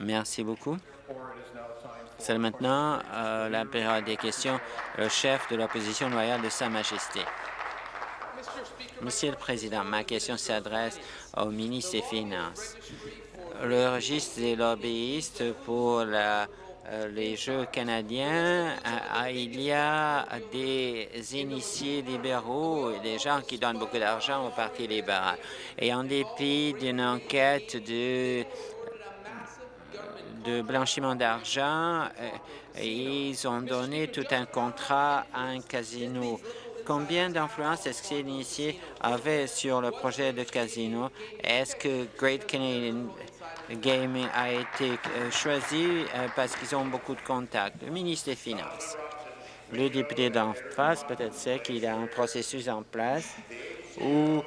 Merci beaucoup. C'est maintenant euh, la période des questions. Le chef de l'opposition loyale de Sa Majesté. Monsieur le Président, ma question s'adresse au ministre des Finances. Le registre des lobbyistes pour euh, les Jeux canadiens, euh, il y a des initiés libéraux des gens qui donnent beaucoup d'argent au Parti libéral. Et en dépit d'une enquête de de blanchiment d'argent, euh, ils ont donné tout un contrat à un casino. Combien d'influence est-ce que ces initiés avaient sur le projet de casino? Est-ce que Great Canadian Gaming a été euh, choisi euh, parce qu'ils ont beaucoup de contacts? Le ministre des Finances. Le député d'en face peut-être sait qu'il a un processus en place où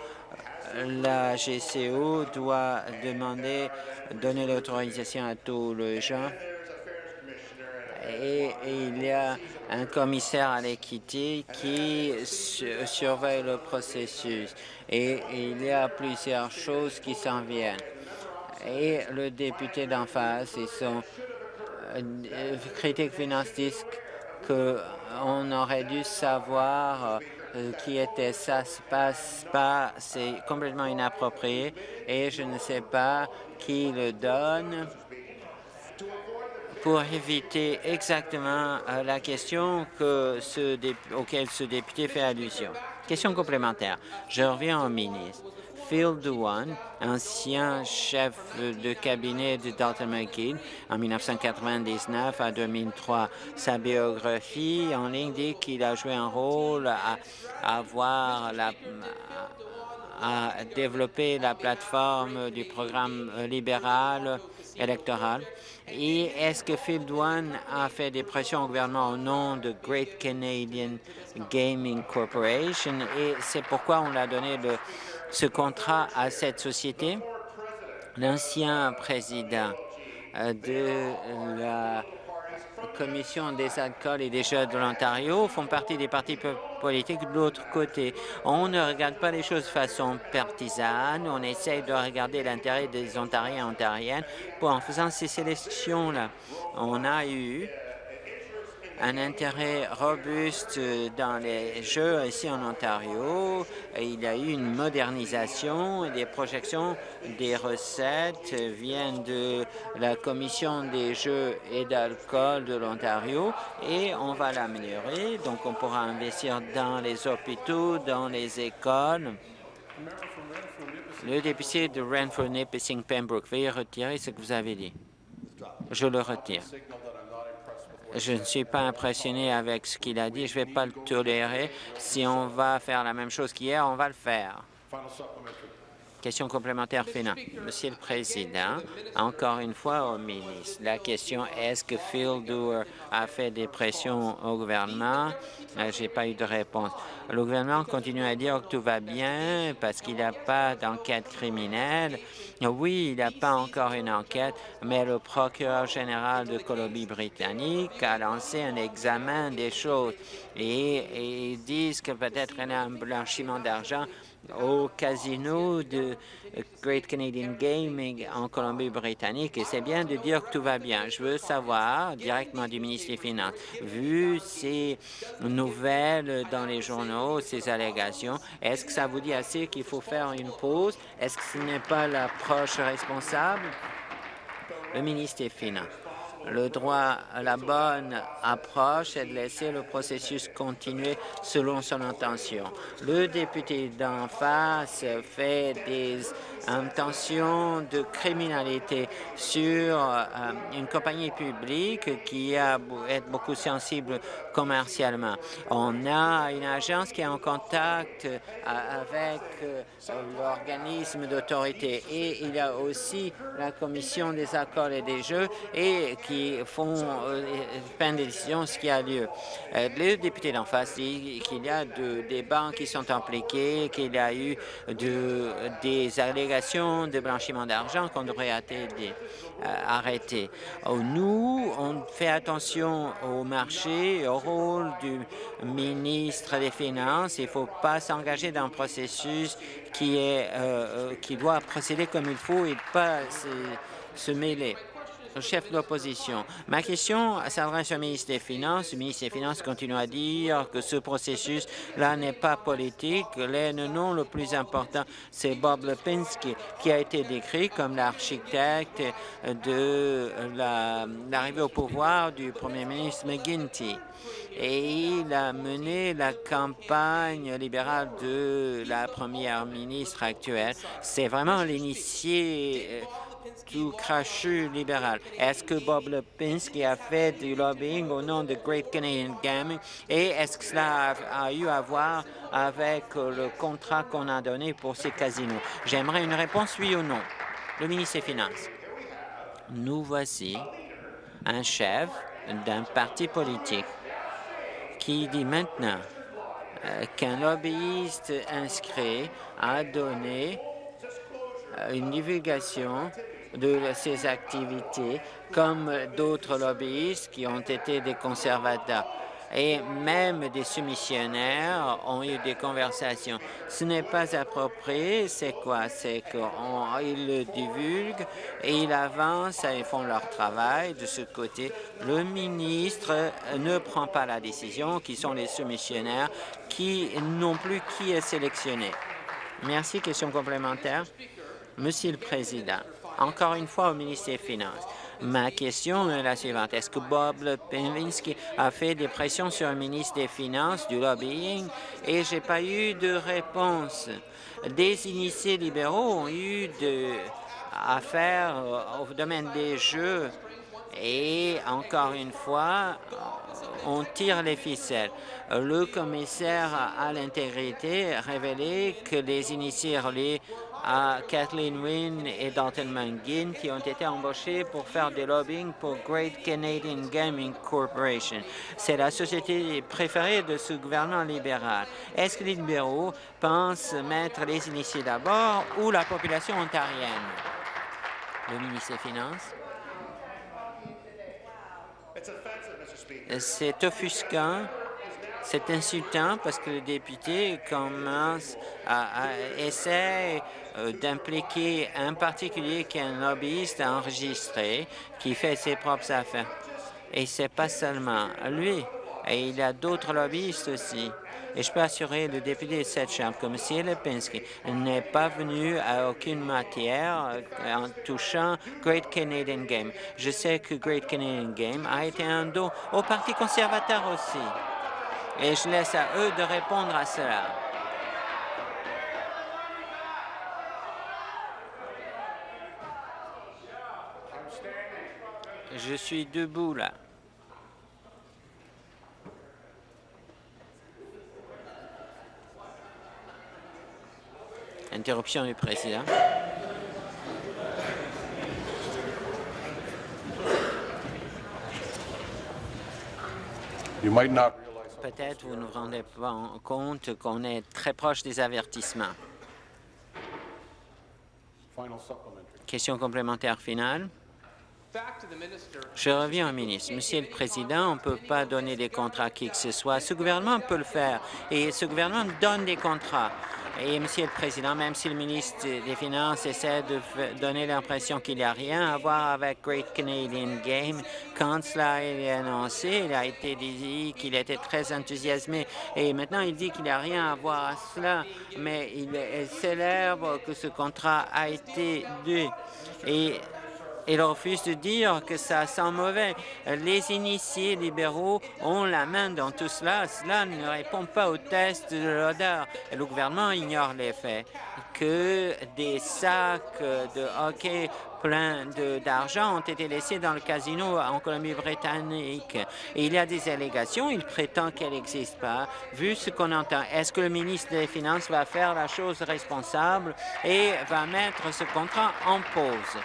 la GCO doit demander, donner l'autorisation à tous les gens. Et, il y a un commissaire à l'équité qui surveille le processus. Et il y a plusieurs choses qui s'en viennent. Et le député d'en face et son euh, critique finance disent qu'on aurait dû savoir euh, qui était ça se passe pas, c'est complètement inapproprié et je ne sais pas qui le donne pour éviter exactement euh, la question que ce auquel ce député fait allusion. Question complémentaire. Je reviens au ministre. Phil Dewan, ancien chef de cabinet de Dalton McGee en 1999 à 2003. Sa biographie en ligne dit qu'il a joué un rôle à, avoir la, à développer la plateforme du programme libéral électoral. Et est-ce que Phil Dwan a fait des pressions au gouvernement au nom de Great Canadian Gaming Corporation? Et c'est pourquoi on l'a donné le ce contrat à cette société. L'ancien président euh, de la Commission des alcools et des jeux de l'Ontario font partie des partis politiques de l'autre côté. On ne regarde pas les choses de façon partisane, on essaye de regarder l'intérêt des Ontariens et Ontariennes. Pour, en faisant ces sélections-là, on a eu un intérêt robuste dans les jeux ici en Ontario. Il y a eu une modernisation et des projections des recettes viennent de la Commission des jeux et d'alcool de l'Ontario et on va l'améliorer. Donc, on pourra investir dans les hôpitaux, dans les écoles. Le député de Renfrew, Nipissing, Pembroke, veuillez retirer ce que vous avez dit. Je le retire. Je ne suis pas impressionné avec ce qu'il a dit. Je ne vais pas le tolérer. Si on va faire la même chose qu'hier, on va le faire. Question complémentaire finale. Monsieur le Président, encore une fois au ministre, la question est-ce que Phil Doer a fait des pressions au gouvernement? Euh, Je n'ai pas eu de réponse. Le gouvernement continue à dire que tout va bien parce qu'il n'y a pas d'enquête criminelle. Oui, il n'y a pas encore une enquête, mais le procureur général de Colombie-Britannique a lancé un examen des choses et, ils disent que peut-être il y a un blanchiment d'argent au casino de Great Canadian Gaming en Colombie-Britannique et c'est bien de dire que tout va bien. Je veux savoir directement du ministre des Finances, vu ces nouvelles dans les journaux, ces allégations, est-ce que ça vous dit assez qu'il faut faire une pause? Est-ce que ce n'est pas l'approche responsable? Le ministre des Finances. Le droit à la bonne approche est de laisser le processus continuer selon son intention. Le député d'en face fait des intentions de criminalité sur euh, une compagnie publique qui a, est beaucoup sensible commercialement. On a une agence qui est en contact euh, avec euh, l'organisme d'autorité et il y a aussi la commission des accords et des jeux et qui font prennent des décisions ce qui a lieu. Le député d'en face dit qu'il y a de, des banques qui sont impliquées, qu'il y a eu de, des allégations de blanchiment d'argent qu'on devrait euh, arrêter. Oh, nous, on fait attention au marché, au rôle du ministre des Finances. Il ne faut pas s'engager dans un processus euh, euh, qui doit procéder comme il faut et pas se mêler. Chef de l'opposition. Ma question s'adresse au ministre des Finances. Le ministre des Finances continue à dire que ce processus-là n'est pas politique. Le nom le plus important, c'est Bob Lipinski, qui a été décrit comme l'architecte de l'arrivée au pouvoir du premier ministre McGuinty. Et il a mené la campagne libérale de la première ministre actuelle. C'est vraiment l'initié tout crachu libéral. Est-ce que Bob Lipinski a fait du lobbying au nom de Great Canadian Gaming? Et est-ce que cela a, eu à voir avec le contrat qu'on a donné pour ces casinos? J'aimerais une réponse oui ou non? Le ministre des Finances. Nous voici un chef d'un parti politique qui dit maintenant euh, qu'un lobbyiste inscrit a donné euh, une divulgation de ses activités, comme d'autres lobbyistes qui ont été des conservateurs. Et même des soumissionnaires ont eu des conversations. Ce n'est pas approprié. C'est quoi? C'est qu'ils le divulguent et ils avancent et font leur travail de ce côté. Le ministre ne prend pas la décision, qui sont les soumissionnaires, qui non plus qui est sélectionné. Merci. Question complémentaire. Monsieur le Président, encore une fois au ministre des Finances, ma question est la suivante. Est-ce que Bob Lepinsky a fait des pressions sur le ministre des Finances, du lobbying, et j'ai pas eu de réponse? Des initiés libéraux ont eu de affaires au domaine des jeux et encore une fois, on tire les ficelles. Le commissaire à l'intégrité a révélé que les initiés à Kathleen Wynne et Dalton Mangin qui ont été embauchés pour faire du lobbying pour Great Canadian Gaming Corporation. C'est la société préférée de ce gouvernement libéral. Est-ce que les libéraux pensent mettre les initiés d'abord ou la population ontarienne? Le ministre des Finances. C'est offusquant c'est insultant parce que le député commence à, essayer euh, d'impliquer un particulier qui est un lobbyiste enregistré, qui fait ses propres affaires. Et c'est pas seulement lui, et il y a d'autres lobbyistes aussi. Et je peux assurer le député de cette Chambre que M. Lipinski n'est pas venu à aucune matière euh, en touchant Great Canadian Game. Je sais que Great Canadian Game a été un don au Parti conservateur aussi. Et je laisse à eux de répondre à cela. Je suis debout là. Interruption du président. Peut-être vous ne vous rendez pas compte qu'on est très proche des avertissements. Question complémentaire finale. Je reviens au ministre. Monsieur le Président, on ne peut pas donner des contrats à qui que ce soit. Ce gouvernement peut le faire et ce gouvernement donne des contrats. Et, Monsieur le Président, même si le ministre des Finances essaie de donner l'impression qu'il n'y a rien à voir avec Great Canadian Game, quand cela été annoncé, il a été dit qu'il était très enthousiasmé. Et maintenant, il dit qu'il n'y a rien à voir à cela, mais il célèbre que ce contrat a été dû. Et il refuse de dire que ça sent mauvais. Les initiés libéraux ont la main dans tout cela. Cela ne répond pas au test de l'odeur. Le gouvernement ignore les faits que des sacs de hockey pleins d'argent ont été laissés dans le casino en Colombie-Britannique. Il y a des allégations, il prétend qu'elles n'existent pas. Vu ce qu'on entend, est-ce que le ministre des Finances va faire la chose responsable et va mettre ce contrat en pause?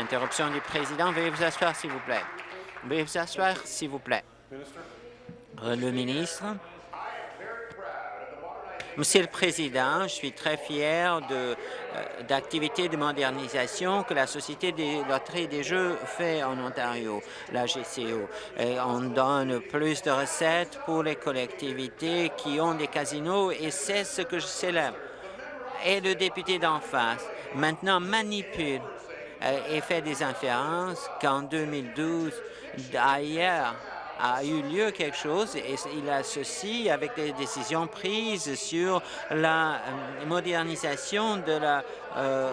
Interruption du président. Veuillez vous asseoir, s'il vous plaît. Veuillez vous asseoir, s'il vous plaît. Euh, le ministre. Monsieur le Président, je suis très fier euh, d'activités de, modernisation que la Société des loteries des jeux fait en Ontario, la GCO. Et on donne plus de recettes pour les collectivités qui ont des casinos et c'est ce que je célèbre. Et le député d'en face, maintenant, manipule et fait des inférences qu'en 2012, ailleurs, a eu lieu quelque chose et il associe avec des décisions prises sur la euh, modernisation de la euh,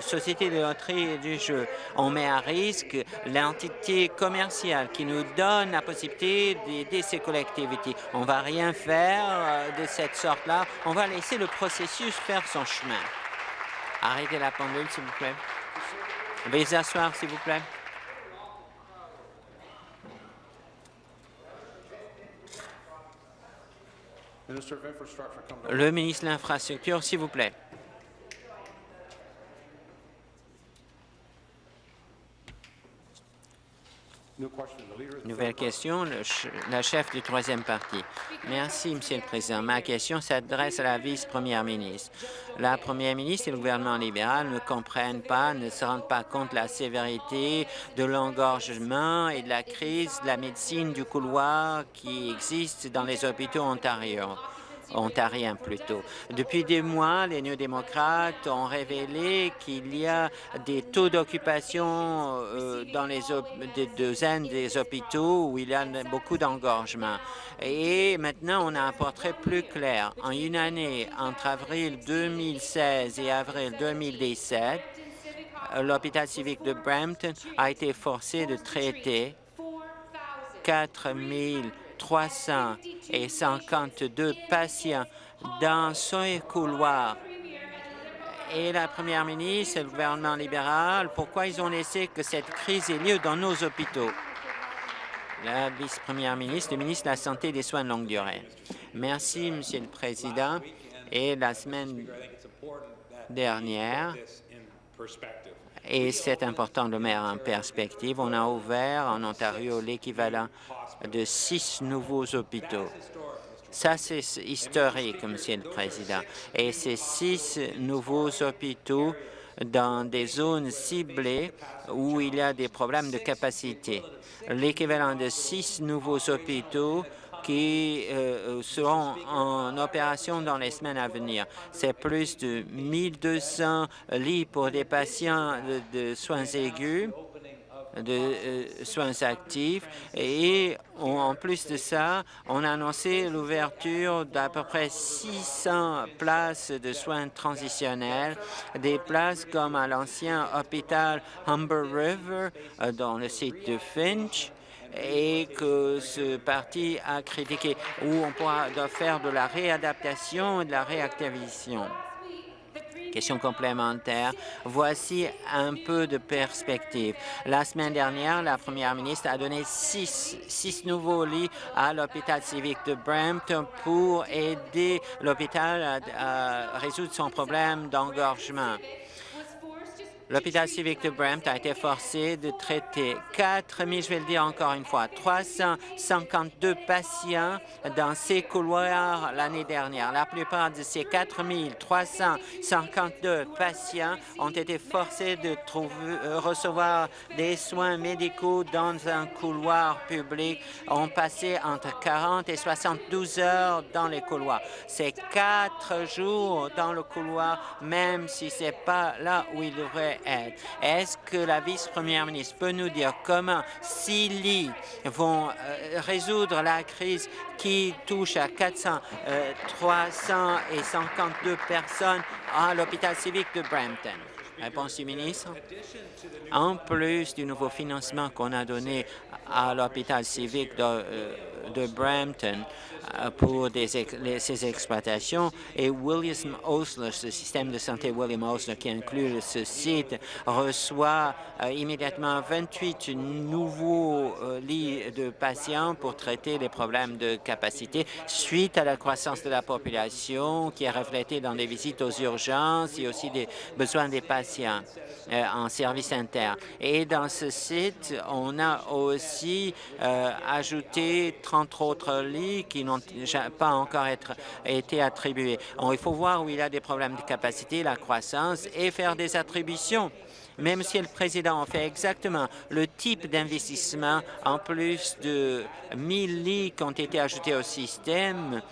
société de loterie et du jeu. On met à risque l'entité commerciale qui nous donne la possibilité d'aider ces collectivités. On va rien faire euh, de cette sorte-là. On va laisser le processus faire son chemin. Arrêtez la pendule, s'il vous plaît. Veuillez asseoir, s'il vous plaît. Le ministre de l'Infrastructure, s'il vous plaît. Nouvelle question, la chef du troisième parti. Merci, Monsieur le Président. Ma question s'adresse à la vice-première ministre. La première ministre et le gouvernement libéral ne comprennent pas, ne se rendent pas compte de la sévérité de l'engorgement et de la crise de la médecine du couloir qui existe dans les hôpitaux ontariens ontarien plutôt. Depuis des mois, les néo-démocrates ont révélé qu'il y a des taux d'occupation euh, dans les des des hôpitaux où il y a beaucoup d'engorgement. Et maintenant, on a un portrait plus clair. En une année, entre avril 2016 et avril 2017, l'hôpital civique de Brampton a été forcé de traiter 4 000 352 patients dans ce couloir. Et la première ministre et le gouvernement libéral, pourquoi ils ont laissé que cette crise ait lieu dans nos hôpitaux? La vice-première ministre, le ministre de la Santé et des soins de longue durée. Merci, Monsieur le Président. Et la semaine dernière, et c'est important de mettre en perspective, on a ouvert en Ontario l'équivalent de six nouveaux hôpitaux. Ça, c'est historique, Monsieur le Président. Et ces six nouveaux hôpitaux dans des zones ciblées où il y a des problèmes de capacité. L'équivalent de six nouveaux hôpitaux qui euh, euh, seront en opération dans les semaines à venir. C'est plus de 1200 lits pour des patients de soins aigus de euh, soins actifs et en plus de ça, on a annoncé l'ouverture d'à peu près 600 places de soins transitionnels, des places comme à l'ancien hôpital Humber River dans le site de Finch et que ce parti a critiqué, où on pourra faire de la réadaptation et de la réactivation. Question complémentaire. Voici un peu de perspective. La semaine dernière, la première ministre a donné six, six nouveaux lits à l'hôpital civique de Brampton pour aider l'hôpital à résoudre son problème d'engorgement. L'hôpital civique de Brampton a été forcé de traiter 4 000, je vais le dire encore une fois, 352 patients dans ces couloirs l'année dernière. La plupart de ces 4 352 patients ont été forcés de euh, recevoir des soins médicaux dans un couloir public, ont passé entre 40 et 72 heures dans les couloirs. C'est quatre jours dans le couloir, même si ce n'est pas là où ils devraient est-ce que la vice-première ministre peut nous dire comment six lits vont euh, résoudre la crise qui touche à 400, 352 euh, personnes à l'hôpital civique de Brampton? Réponse du ministre. En plus du nouveau financement qu'on a donné à l'hôpital civique de, euh, de Brampton, euh, pour ces exploitations. Et William Osler, ce système de santé William Osler qui inclut ce site, reçoit euh, immédiatement 28 nouveaux euh, lits de patients pour traiter les problèmes de capacité suite à la croissance de la population qui est reflétée dans des visites aux urgences et aussi des besoins des patients en service interne. Et dans ce site, on a aussi ajouté 30 autres lits qui n'ont pas encore été attribués. il faut voir où il y a des problèmes de capacité, la croissance, et faire des attributions. Mais, Monsieur le Président, fait exactement le type d'investissement, en plus de 1000 lits qui ont été ajoutés au système,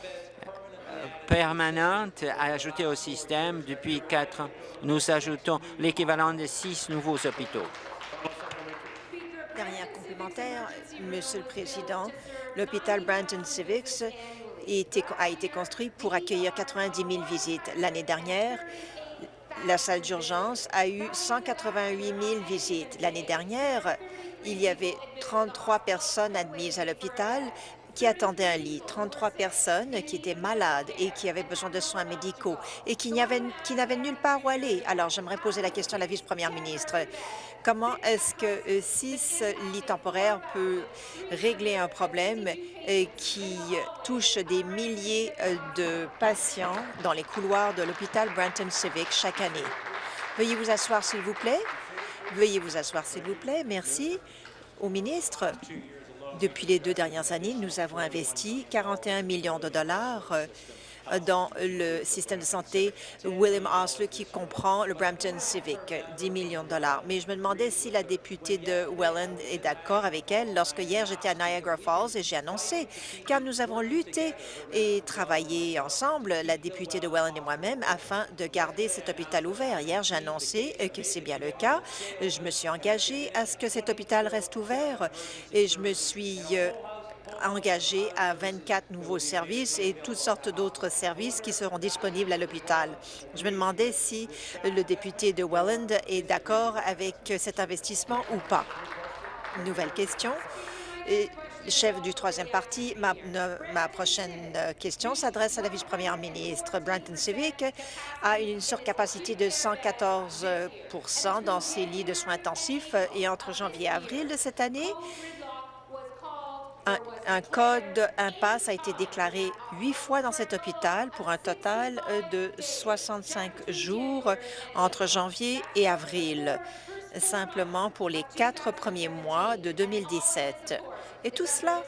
permanente ajoutée au système depuis quatre ans. Nous ajoutons l'équivalent de six nouveaux hôpitaux. Dernière complémentaire, Monsieur le Président, l'hôpital Brandon Civics a été construit pour accueillir 90 000 visites. L'année dernière, la salle d'urgence a eu 188 000 visites. L'année dernière, il y avait 33 personnes admises à l'hôpital qui attendaient un lit, 33 personnes qui étaient malades et qui avaient besoin de soins médicaux et qui n'avaient nulle part où aller. Alors, j'aimerais poser la question à la vice-première ministre. Comment est-ce que euh, six lits temporaires peut régler un problème euh, qui touche des milliers euh, de patients dans les couloirs de l'hôpital Branton Civic chaque année? Veuillez vous asseoir, s'il vous plaît. Veuillez vous asseoir, s'il vous plaît. Merci. Au ministre, depuis les deux dernières années, nous avons investi 41 millions de dollars dans le système de santé William Osler qui comprend le Brampton Civic, 10 millions de dollars. Mais je me demandais si la députée de Welland est d'accord avec elle lorsque hier j'étais à Niagara Falls et j'ai annoncé, car nous avons lutté et travaillé ensemble, la députée de Welland et moi-même, afin de garder cet hôpital ouvert. Hier, j'ai annoncé que c'est bien le cas. Je me suis engagée à ce que cet hôpital reste ouvert et je me suis euh, engagé à 24 nouveaux services et toutes sortes d'autres services qui seront disponibles à l'hôpital. Je me demandais si le député de Welland est d'accord avec cet investissement ou pas. Nouvelle question. Et chef du troisième parti, ma, prochaine question s'adresse à la vice-première ministre. Branton Civic a une surcapacité de 114% dans ses lits de soins intensifs et entre janvier et avril de cette année, un, code impasse a été déclaré huit fois dans cet hôpital pour un total euh, de 65 jours entre janvier et avril, simplement pour les quatre premiers mois de 2017. Et tout cela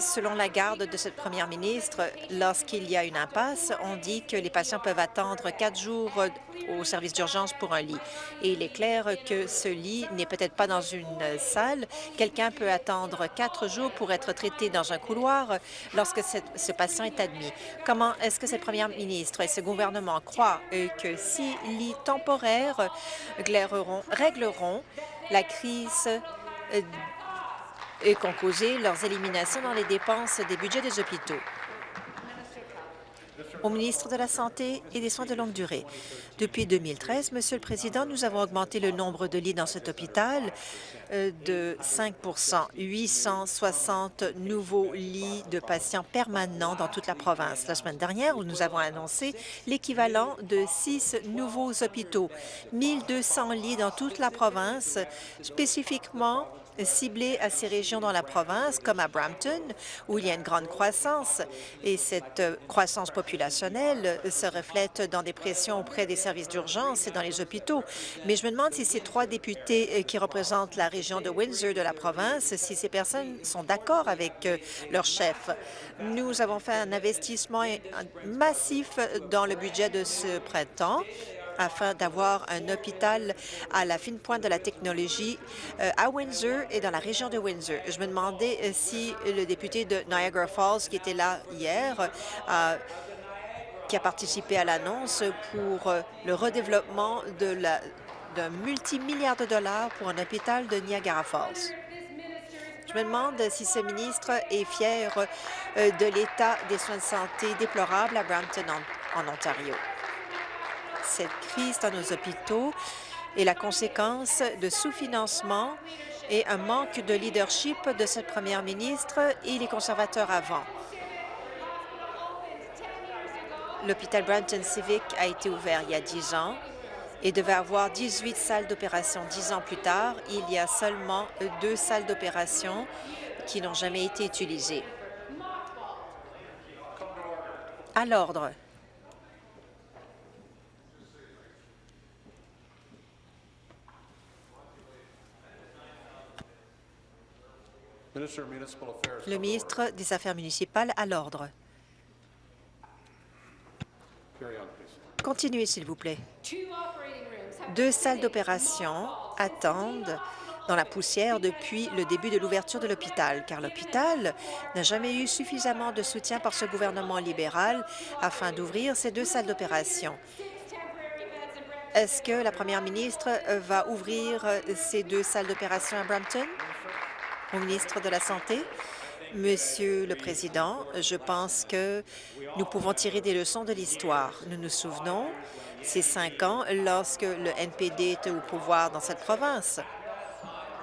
selon la garde de cette première ministre, lorsqu'il y a une impasse, on dit que les patients peuvent attendre quatre jours au service d'urgence pour un lit. Et il est clair que ce lit n'est peut-être pas dans une salle. Quelqu'un peut attendre quatre jours pour être traité dans un couloir lorsque ce patient est admis. Comment est-ce que cette première ministre et ce gouvernement croient que six lits temporaires régleront la crise et qu'ont causé leurs éliminations dans les dépenses des budgets des hôpitaux. Au ministre de la Santé et des Soins de longue durée. Depuis 2013, Monsieur le Président, nous avons augmenté le nombre de lits dans cet hôpital euh, de 5% 860 nouveaux lits de patients permanents dans toute la province. La semaine dernière, nous avons annoncé l'équivalent de six nouveaux hôpitaux, 1200 lits dans toute la province, spécifiquement ciblés à ces régions dans la province, comme à Brampton, où il y a une grande croissance. Et cette euh, croissance populationnelle se reflète dans des pressions auprès des services d'urgence et dans les hôpitaux. Mais je me demande si ces trois députés euh, qui représentent la région de Windsor de la province, si ces personnes sont d'accord avec euh, leur chef. Nous avons fait un investissement massif dans le budget de ce printemps afin d'avoir un hôpital à la fine pointe de la technologie euh, à Windsor et dans la région de Windsor. Je me demandais euh, si le député de Niagara Falls, qui était là hier, euh, qui a participé à l'annonce pour le redéveloppement d'un multimilliard de dollars pour un hôpital de Niagara Falls. Je me demande si ce ministre est fier de l'état des soins de santé déplorable à Brampton, en Ontario cette crise dans nos hôpitaux est la conséquence de sous-financement et un manque de leadership de cette première ministre et les conservateurs avant. L'hôpital Brampton Civic a été ouvert il y a 10 ans et devait avoir 18 salles d'opération. Dix ans plus tard, il y a seulement deux salles d'opération qui n'ont jamais été utilisées. À l'ordre. Le ministre des Affaires municipales à l'ordre. Continuez, s'il vous plaît. Deux salles d'opération attendent dans la poussière depuis le début de l'ouverture de l'hôpital, car l'hôpital n'a jamais eu suffisamment de soutien par ce gouvernement libéral afin d'ouvrir ces deux salles d'opération. Est-ce que la première ministre va ouvrir ces deux salles d'opération à Brampton? Au ministre de la Santé. Monsieur le Président, je pense que nous pouvons tirer des leçons de l'histoire. Nous nous souvenons ces cinq ans lorsque le NPD était au pouvoir dans cette province.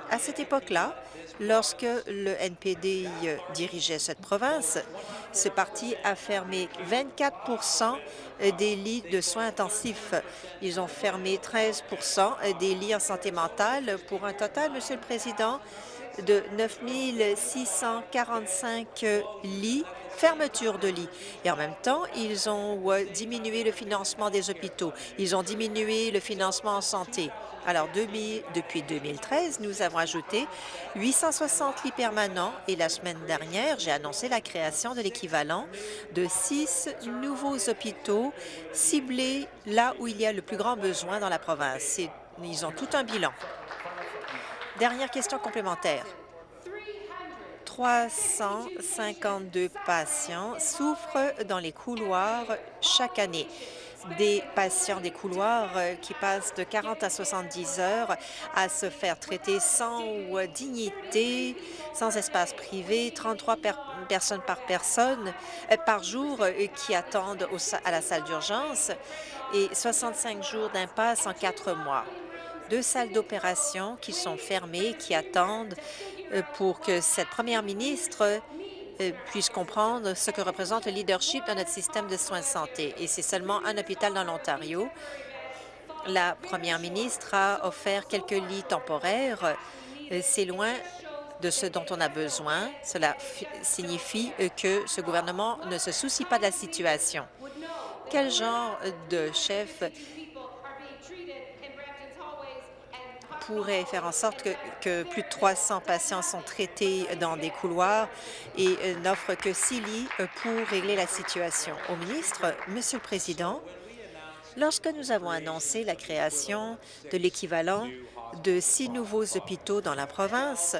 À cette époque-là, lorsque le NPD dirigeait cette province, ce parti a fermé 24% des lits de soins intensifs. Ils ont fermé 13% des lits en santé mentale pour un total, Monsieur le Président, de 9 645 lits fermeture de lits. Et en même temps, ils ont diminué le financement des hôpitaux. Ils ont diminué le financement en santé. Alors, depuis 2013, nous avons ajouté 860 lits permanents et la semaine dernière, j'ai annoncé la création de l'équivalent de six nouveaux hôpitaux ciblés là où il y a le plus grand besoin dans la province. Ils ont tout un bilan. Dernière question complémentaire. 352 patients souffrent dans les couloirs chaque année des patients des couloirs euh, qui passent de 40 à 70 heures à se faire traiter sans dignité, sans espace privé, 33 personnes par personne euh, par jour euh, qui attendent à la salle d'urgence et 65 jours d'impasse en quatre mois. Deux salles d'opération qui sont fermées, qui attendent pour que cette première ministre euh, puisse comprendre ce que représente le leadership dans notre système de soins de santé. Et c'est seulement un hôpital dans l'Ontario. La première ministre a offert quelques lits temporaires. Euh, c'est loin de ce dont on a besoin. Cela signifie euh, que ce gouvernement ne se soucie pas de la situation. Quel genre de chef pourrait faire en sorte que, plus de 300 patients sont traités dans des couloirs et n'offre que six lits euh, pour régler la situation. Au ministre, Monsieur le Président, lorsque nous avons annoncé la création de l'équivalent de six nouveaux hôpitaux dans la province,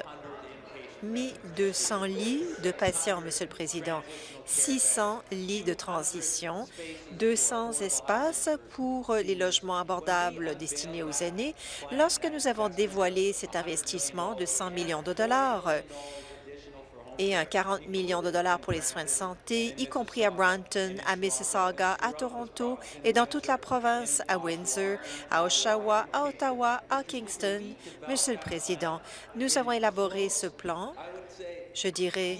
1200 lits de patients, Monsieur le Président, 600 lits de transition, 200 espaces pour les logements abordables destinés aux aînés. Lorsque nous avons dévoilé cet investissement de 100 millions de dollars, et un 40 millions de dollars pour les soins de santé, y compris à Brampton, à Mississauga, à Toronto et dans toute la province, à Windsor, à Oshawa, à Ottawa, à Kingston. Monsieur le Président, nous avons élaboré ce plan, je dirais,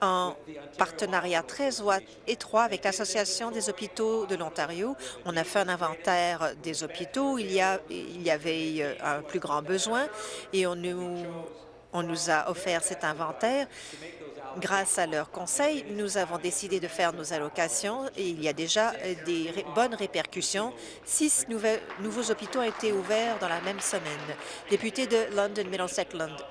en partenariat très étroit avec l'Association des hôpitaux de l'Ontario. On a fait un inventaire des hôpitaux. Il y, il y avait euh, un plus grand besoin et on nous on nous a offert cet inventaire. Grâce à leurs conseils, nous avons décidé de faire nos allocations et il y a déjà euh, des bonnes répercussions. Six nouveaux hôpitaux ont été ouverts dans la même semaine. Député de London, Middlesex, London.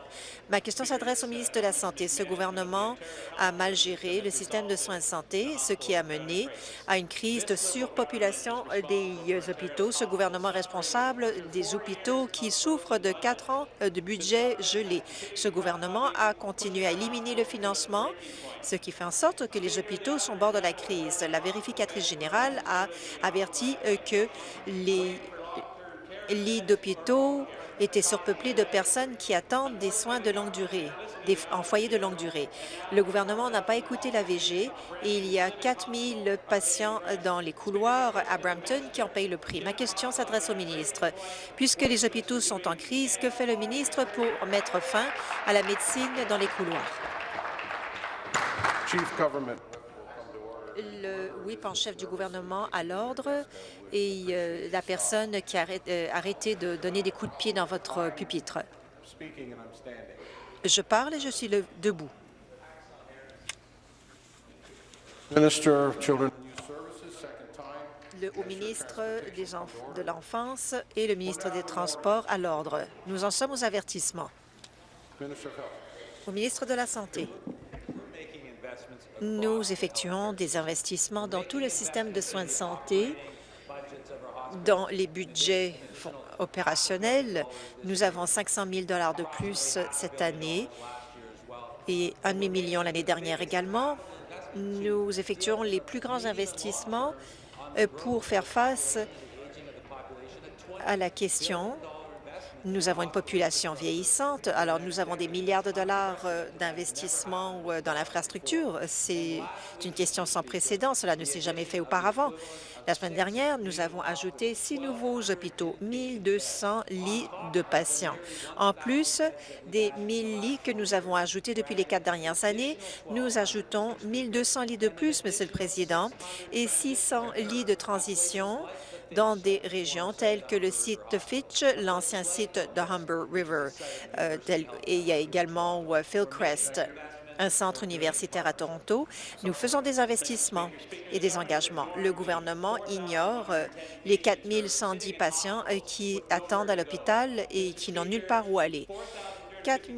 Ma question s'adresse au ministre de la Santé. Ce gouvernement a mal géré le système de soins de santé, ce qui a mené à une crise de surpopulation des hôpitaux. Ce gouvernement est responsable des hôpitaux qui souffrent de quatre ans de budget gelé. Ce gouvernement a continué à éliminer le financement, ce qui fait en sorte que les hôpitaux sont au bord de la crise. La vérificatrice générale a averti que les lits d'hôpitaux étaient surpeuplés de personnes qui attendent des soins de longue durée, des, en foyer de longue durée. Le gouvernement n'a pas écouté la VG et il y a 4 000 patients dans les couloirs à Brampton qui en payent le prix. Ma question s'adresse au ministre. Puisque les hôpitaux sont en crise, que fait le ministre pour mettre fin à la médecine dans les couloirs? Le whip en chef du gouvernement à l'ordre et euh, la personne qui a euh, arrêté de donner des coups de pied dans votre pupitre. Je parle et je suis le, debout. Le, au ministre des de l'Enfance et le ministre des Transports à l'ordre. Nous en sommes aux avertissements. Au ministre de la Santé. Nous effectuons des investissements dans tout le système de soins de santé, dans les budgets opérationnel. Nous avons 500 000 de plus cette année et un demi-million l'année dernière également. Nous effectuons les plus grands investissements euh, pour faire face à la question nous avons une population vieillissante, alors nous avons des milliards de dollars euh, d'investissement euh, dans l'infrastructure. C'est une question sans précédent. Cela ne s'est jamais fait auparavant. La semaine dernière, nous avons ajouté six nouveaux hôpitaux, 1200 lits de patients. En plus des 1000 lits que nous avons ajoutés depuis les quatre dernières années, nous ajoutons 1200 lits de plus, Monsieur le Président, et 600 lits de transition dans des régions telles que le site Fitch, l'ancien site de Humber River. Euh, et il y a également euh, Philcrest, un centre universitaire à Toronto. Nous faisons des investissements et des engagements. Le gouvernement ignore euh, les 4 110 patients qui attendent à l'hôpital et qui n'ont nulle part où aller. 4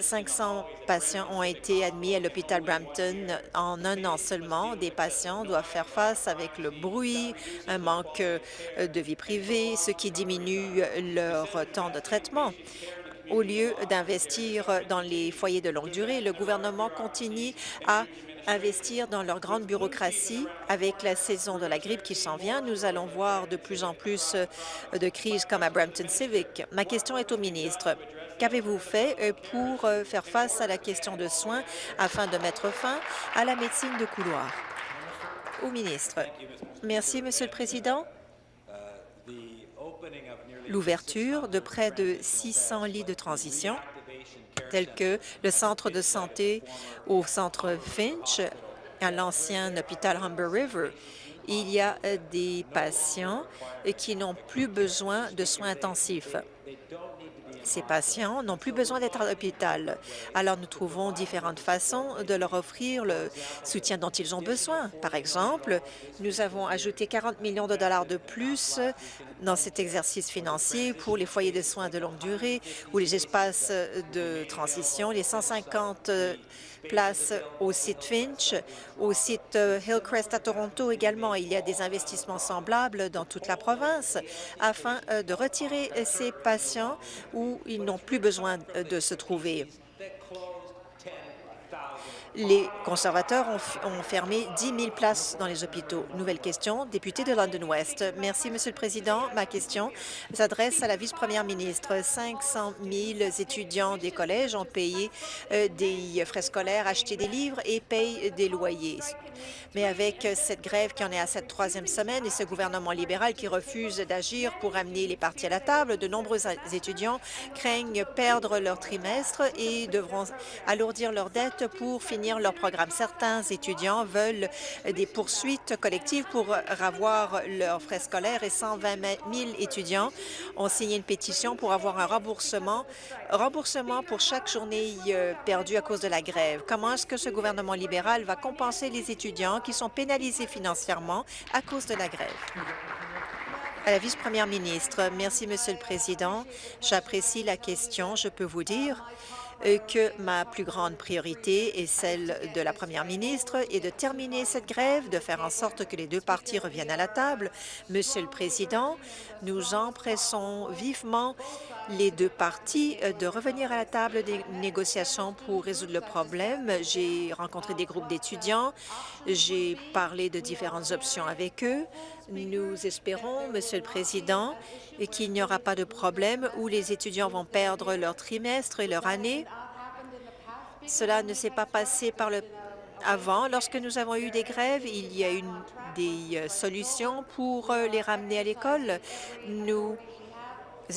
500 patients ont été admis à l'hôpital Brampton en un an seulement. Des patients doivent faire face avec le bruit, un manque euh, de vie privée, ce qui diminue leur temps de traitement. Au lieu d'investir dans les foyers de longue durée, le gouvernement continue à investir dans leur grande bureaucratie. Avec la saison de la grippe qui s'en vient, nous allons voir de plus en plus euh, de crises comme à Brampton Civic. Ma question est au ministre. Qu'avez-vous fait euh, pour euh, faire face à la question de soins afin de mettre fin à la médecine de couloir? Au ministre. Merci, Monsieur le Président. L'ouverture de près de 600 lits de transition tels que le centre de santé au centre Finch, à l'ancien hôpital Humber River. Il y a euh, des patients qui n'ont plus besoin de soins intensifs. Ces patients n'ont plus besoin d'être à l'hôpital. Alors, nous trouvons différentes façons de leur offrir le soutien dont ils ont besoin. Par exemple, nous avons ajouté 40 millions de dollars de plus dans cet exercice financier pour les foyers de soins de longue durée ou les espaces de transition, les 150 place au site Finch, au site euh, Hillcrest à Toronto également. Il y a des investissements semblables dans toute la province afin euh, de retirer ces patients où ils n'ont plus besoin de se trouver les conservateurs ont, fermé 10 000 places dans les hôpitaux. Nouvelle question, député de London West. Merci, Monsieur le Président. Ma question s'adresse à la vice-première ministre. 500 000 étudiants des collèges ont payé euh, des frais scolaires, acheté des livres et payent des loyers. Mais avec cette grève qui en est à cette troisième semaine et ce gouvernement libéral qui refuse d'agir pour amener les partis à la table, de nombreux étudiants craignent perdre leur trimestre et devront alourdir leurs dettes pour finir leur programme. Certains étudiants veulent des poursuites collectives pour avoir leurs frais scolaires et 120 000 étudiants ont signé une pétition pour avoir un remboursement, remboursement pour chaque journée euh, perdue à cause de la grève. Comment est-ce que ce gouvernement libéral va compenser les étudiants qui sont pénalisés financièrement à cause de la grève? À la vice-première ministre, merci, Monsieur le Président. J'apprécie la question. Je peux vous dire que ma plus grande priorité est celle de la première ministre et de terminer cette grève, de faire en sorte que les deux parties reviennent à la table. Monsieur le Président, nous empressons vivement les deux parties euh, de revenir à la table des négociations pour résoudre le problème. J'ai rencontré des groupes d'étudiants, j'ai parlé de différentes options avec eux. Nous espérons, Monsieur le Président, qu'il n'y aura pas de problème où les étudiants vont perdre leur trimestre et leur année. Cela ne s'est pas passé par le avant. Lorsque nous avons eu des grèves, il y a eu des euh, solutions pour euh, les ramener à l'école. Nous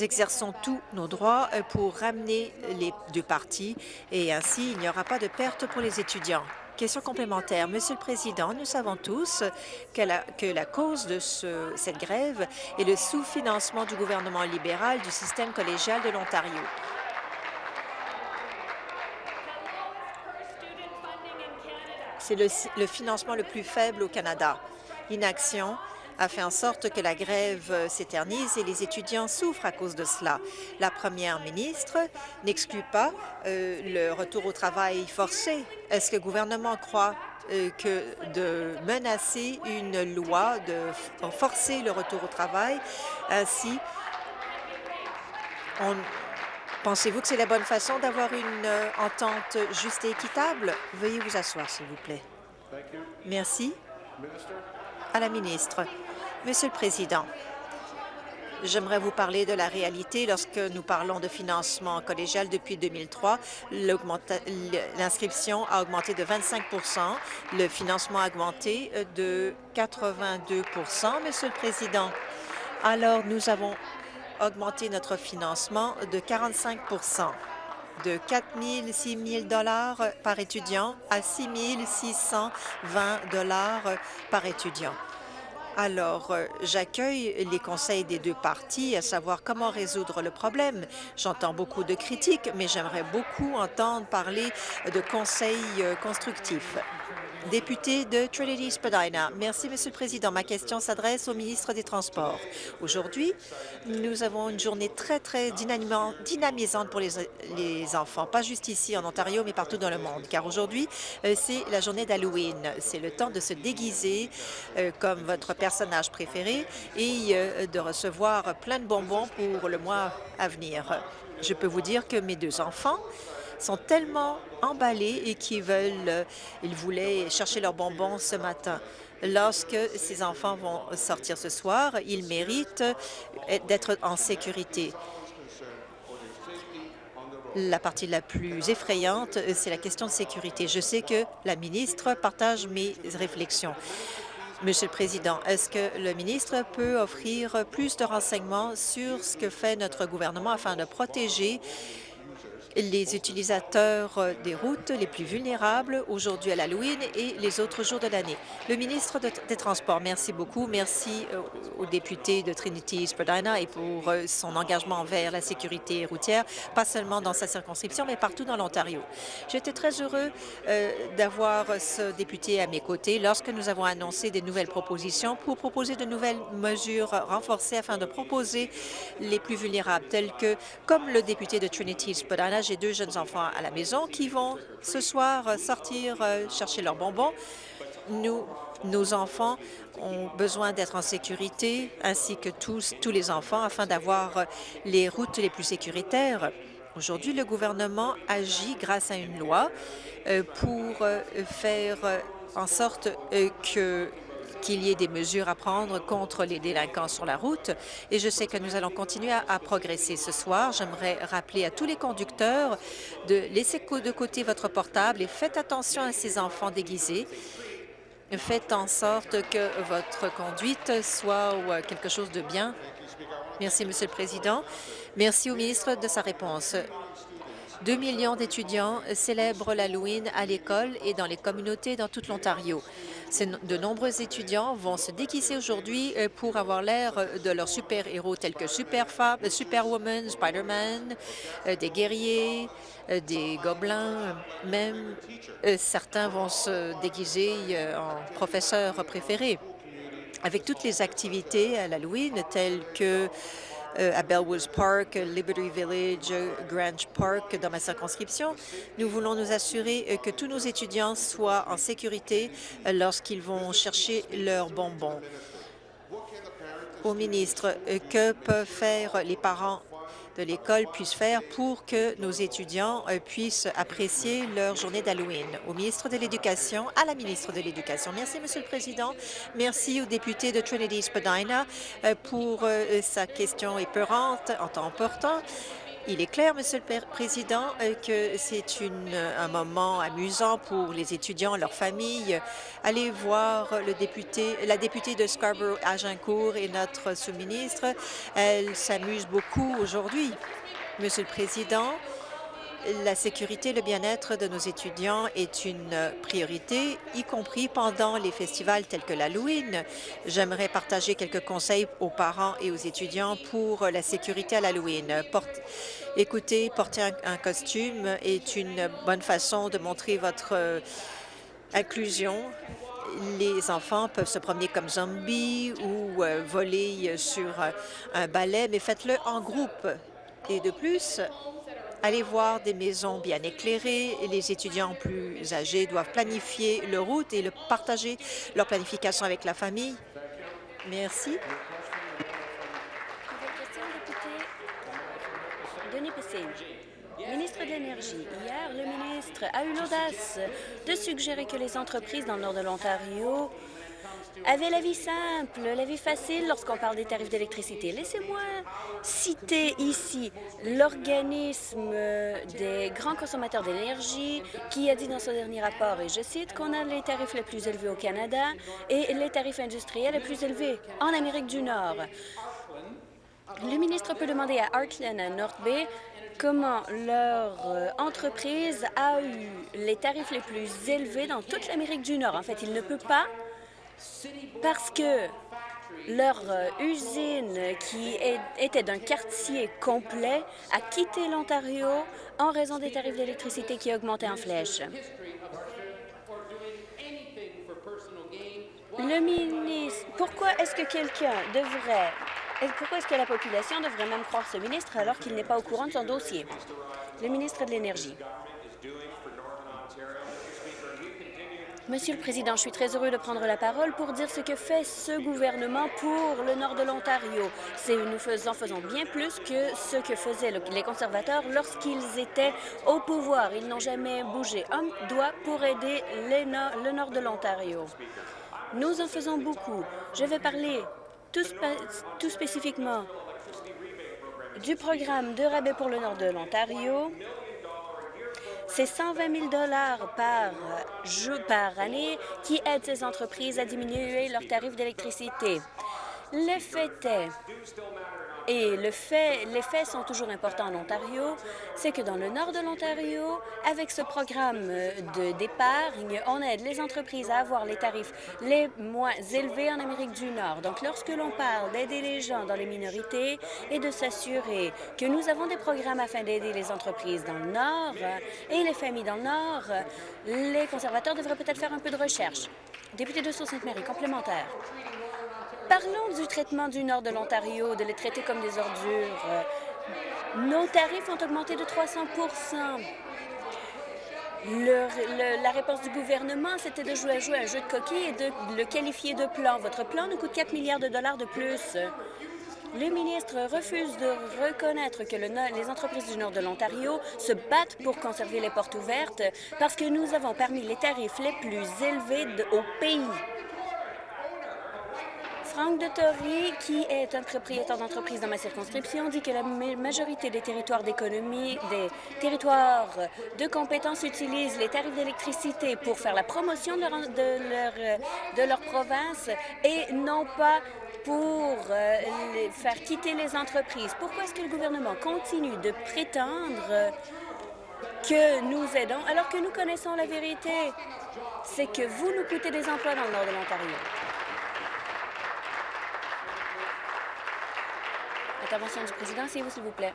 exerçons tous nos droits euh, pour ramener les deux parties et ainsi il n'y aura pas de perte pour les étudiants. Question complémentaire. Monsieur le Président, nous savons tous que la, cause de ce, cette grève est le sous-financement du gouvernement libéral du système collégial de l'Ontario. C'est le, le financement le plus faible au Canada. Inaction a fait en sorte que la grève s'éternise et les étudiants souffrent à cause de cela. La première ministre n'exclut pas euh, le retour au travail forcé. Est-ce que le gouvernement croit euh, que de menacer une loi, de forcer le retour au travail, ainsi Pensez-vous que c'est la bonne façon d'avoir une euh, entente juste et équitable? Veuillez vous asseoir, s'il vous plaît. Merci. À la ministre. Monsieur le Président, J'aimerais vous parler de la réalité. Lorsque nous parlons de financement collégial depuis 2003, l'inscription a augmenté de 25% le financement a augmenté de 82% Monsieur le Président, alors nous avons augmenté notre financement de 45% de 4 000 6 000 dollars par étudiant à 6 620 dollars par étudiant. Alors, euh, j'accueille les conseils des deux parties à savoir comment résoudre le problème. J'entends beaucoup de critiques, mais j'aimerais beaucoup entendre parler de conseils euh, constructifs. Député de Trinity-Spadina. Merci, Monsieur le Président. Ma question s'adresse au ministre des Transports. Aujourd'hui, nous avons une journée très, très dynamisante pour les, les, enfants, pas juste ici en Ontario, mais partout dans le monde, car aujourd'hui, euh, c'est la journée d'Halloween. C'est le temps de se déguiser euh, comme votre personnage préféré et euh, de recevoir plein de bonbons pour le mois à venir. Je peux vous dire que mes deux enfants sont tellement emballés et qui veulent, euh, ils voulaient chercher leurs bonbons ce matin. Lorsque ces enfants vont sortir ce soir, ils méritent euh, d'être en sécurité. La partie la plus effrayante, euh, c'est la question de sécurité. Je sais que la ministre partage mes réflexions. Monsieur le Président, est-ce que le ministre peut offrir plus de renseignements sur ce que fait notre gouvernement afin de protéger les utilisateurs euh, des routes les plus vulnérables aujourd'hui à l'Halloween et les autres jours de l'année. Le ministre des Transports, merci beaucoup. Merci euh, au député de Trinity-Spadina et pour euh, son engagement envers la sécurité routière, pas seulement dans sa circonscription, mais partout dans l'Ontario. J'étais très heureux d'avoir ce député à mes côtés lorsque nous avons annoncé des nouvelles propositions pour proposer de nouvelles mesures renforcées afin de proposer les plus vulnérables, telles que, comme le député de J'ai deux jeunes enfants à la maison qui vont ce soir euh, sortir euh, chercher leurs bonbons. Nous, nos enfants ont besoin d'être en sécurité, ainsi que tous, tous les enfants, afin d'avoir euh, les routes les plus sécuritaires. Aujourd'hui, le gouvernement agit grâce à une loi pour faire en sorte que qu'il y ait des mesures à prendre contre les délinquants sur la route et je sais que nous allons continuer à, progresser ce soir. J'aimerais rappeler à tous les conducteurs de laisser de côté votre portable et faites attention à ces enfants déguisés. Faites en sorte que votre conduite soit euh, quelque chose de bien. Merci, Monsieur le Président. Merci au ministre de sa réponse. Deux millions d'étudiants célèbrent l'Halloween à l'école et dans les communautés dans toute l'Ontario. De nombreux étudiants vont se déguiser aujourd'hui euh, pour avoir l'air euh, de leurs super-héros tels que Superfab, euh, Superwoman, Spider-Man, des guerriers, des gobelins, même certains vont se déguiser en professeurs préférés. Avec toutes les activités à l'Halloween, telles que à Bellwoods Park, Liberty Village, Grange Park dans ma circonscription. Nous voulons nous assurer euh, que tous nos étudiants soient en sécurité euh, lorsqu'ils vont chercher leurs bonbons. Au ministre, que peuvent faire les parents l'école puissent faire pour que nos étudiants euh, puissent apprécier leur journée d'Halloween. Au ministre de l'Éducation, à la ministre de l'Éducation. Merci, Monsieur le Président. Merci au député de Trinity-Spadina euh, pour euh, sa question épeurante en temps important. Il est clair, Monsieur le Président, euh, que c'est un moment amusant pour les étudiants, leurs familles. Allez voir le député, la députée de Scarborough-Agincourt et notre sous-ministre. Elle s'amuse beaucoup aujourd'hui. Monsieur le Président, la sécurité et le bien-être de nos étudiants est une priorité, y compris pendant les festivals tels que l'Halloween. J'aimerais partager quelques conseils aux parents et aux étudiants pour la sécurité à l'Halloween. Écoutez, porter un, costume est une bonne façon de montrer votre euh, inclusion les enfants peuvent se promener comme zombies ou euh, voler sur un balai, mais faites-le en groupe. Et de plus, Allez voir des maisons bien éclairées. Les étudiants plus âgés doivent planifier leur route et le partager leur planification avec la famille. Merci. Merci. Ministre de l'Énergie, hier, le ministre a eu l'audace de suggérer que les entreprises dans le nord de l'Ontario avaient la vie simple, la vie facile lorsqu'on parle des tarifs d'électricité. Laissez-moi citer ici l'organisme des grands consommateurs d'énergie qui a dit dans son dernier rapport, et je cite, qu'on a les tarifs les plus élevés au Canada et les tarifs industriels les plus élevés en Amérique du Nord. Le ministre peut demander à Arcland, à North Bay, comment leur euh, entreprise a eu les tarifs les plus élevés dans toute l'Amérique du Nord. En fait, il ne peut pas parce que leur euh, usine, qui était d'un quartier complet, a quitté l'Ontario en raison des tarifs d'électricité qui augmentaient en flèche. Le ministre, pourquoi est-ce que quelqu'un devrait pourquoi est-ce que la population devrait même croire ce ministre alors qu'il n'est pas au courant de son dossier? Le ministre de l'Énergie. Monsieur le Président, je suis très heureux de prendre la parole pour dire ce que fait ce gouvernement pour le nord de l'Ontario. Nous faisons, faisons bien plus que ce que faisaient les conservateurs lorsqu'ils étaient au pouvoir. Ils n'ont jamais bougé un doigt pour aider le nord de l'Ontario. Nous en faisons beaucoup. Je vais parler tout, spécifiquement du programme de rabais pour le nord de l'Ontario. C'est 120 000 par, par année qui aident ces entreprises à diminuer leurs tarifs d'électricité. L'effet est et les faits sont toujours importants en Ontario, c'est que dans le nord de l'Ontario, avec ce programme d'épargne, on aide les entreprises à avoir les tarifs les moins élevés en Amérique du Nord. Donc, lorsque l'on parle d'aider les gens dans les minorités et de s'assurer que nous avons des programmes afin d'aider les entreprises dans le Nord et les familles dans le Nord, les conservateurs devraient peut-être faire un peu de recherche. Député de Sault-Sainte-Marie, complémentaire. Parlons du traitement du nord de l'Ontario, de les traiter comme des ordures. Nos tarifs ont augmenté de 300% la réponse du gouvernement, c'était de jouer, à jouer un jeu de coquilles et de le qualifier de plan. Votre plan nous coûte 4 milliards de dollars de plus. Le ministre refuse de reconnaître que les entreprises du nord de l'Ontario se battent pour conserver les portes ouvertes parce que nous avons parmi les tarifs les plus élevés au pays. Franck de Tory, qui est un propriétaire d'entreprise dans ma circonscription, dit que la majorité des territoires d'économie, des territoires de compétences utilisent les tarifs d'électricité pour faire la promotion de leur, province et non pas pour euh, faire quitter les entreprises. Pourquoi est-ce que le gouvernement continue de prétendre que nous aidons alors que nous connaissons la vérité? C'est que vous nous coûtez des emplois dans le nord de l'Ontario. Intervention du président, s'il vous, s'il vous plaît.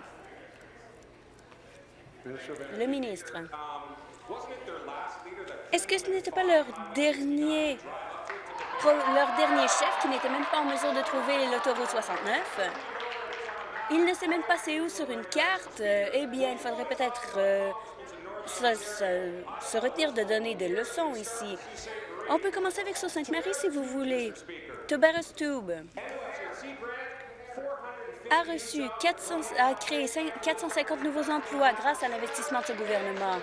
Le ministre. Est-ce que ce n'était pas leur dernier leur dernier chef qui n'était même pas en mesure de trouver l'autoroute 69? Il ne sait même pas c'est où sur une carte. Eh bien, il faudrait peut-être euh, se, retenir de donner des leçons ici. On peut commencer avec Sault-Sainte-Marie si vous voulez. Tobaras Tube a reçu 400, a créé 450 nouveaux emplois grâce à l'investissement de ce gouvernement.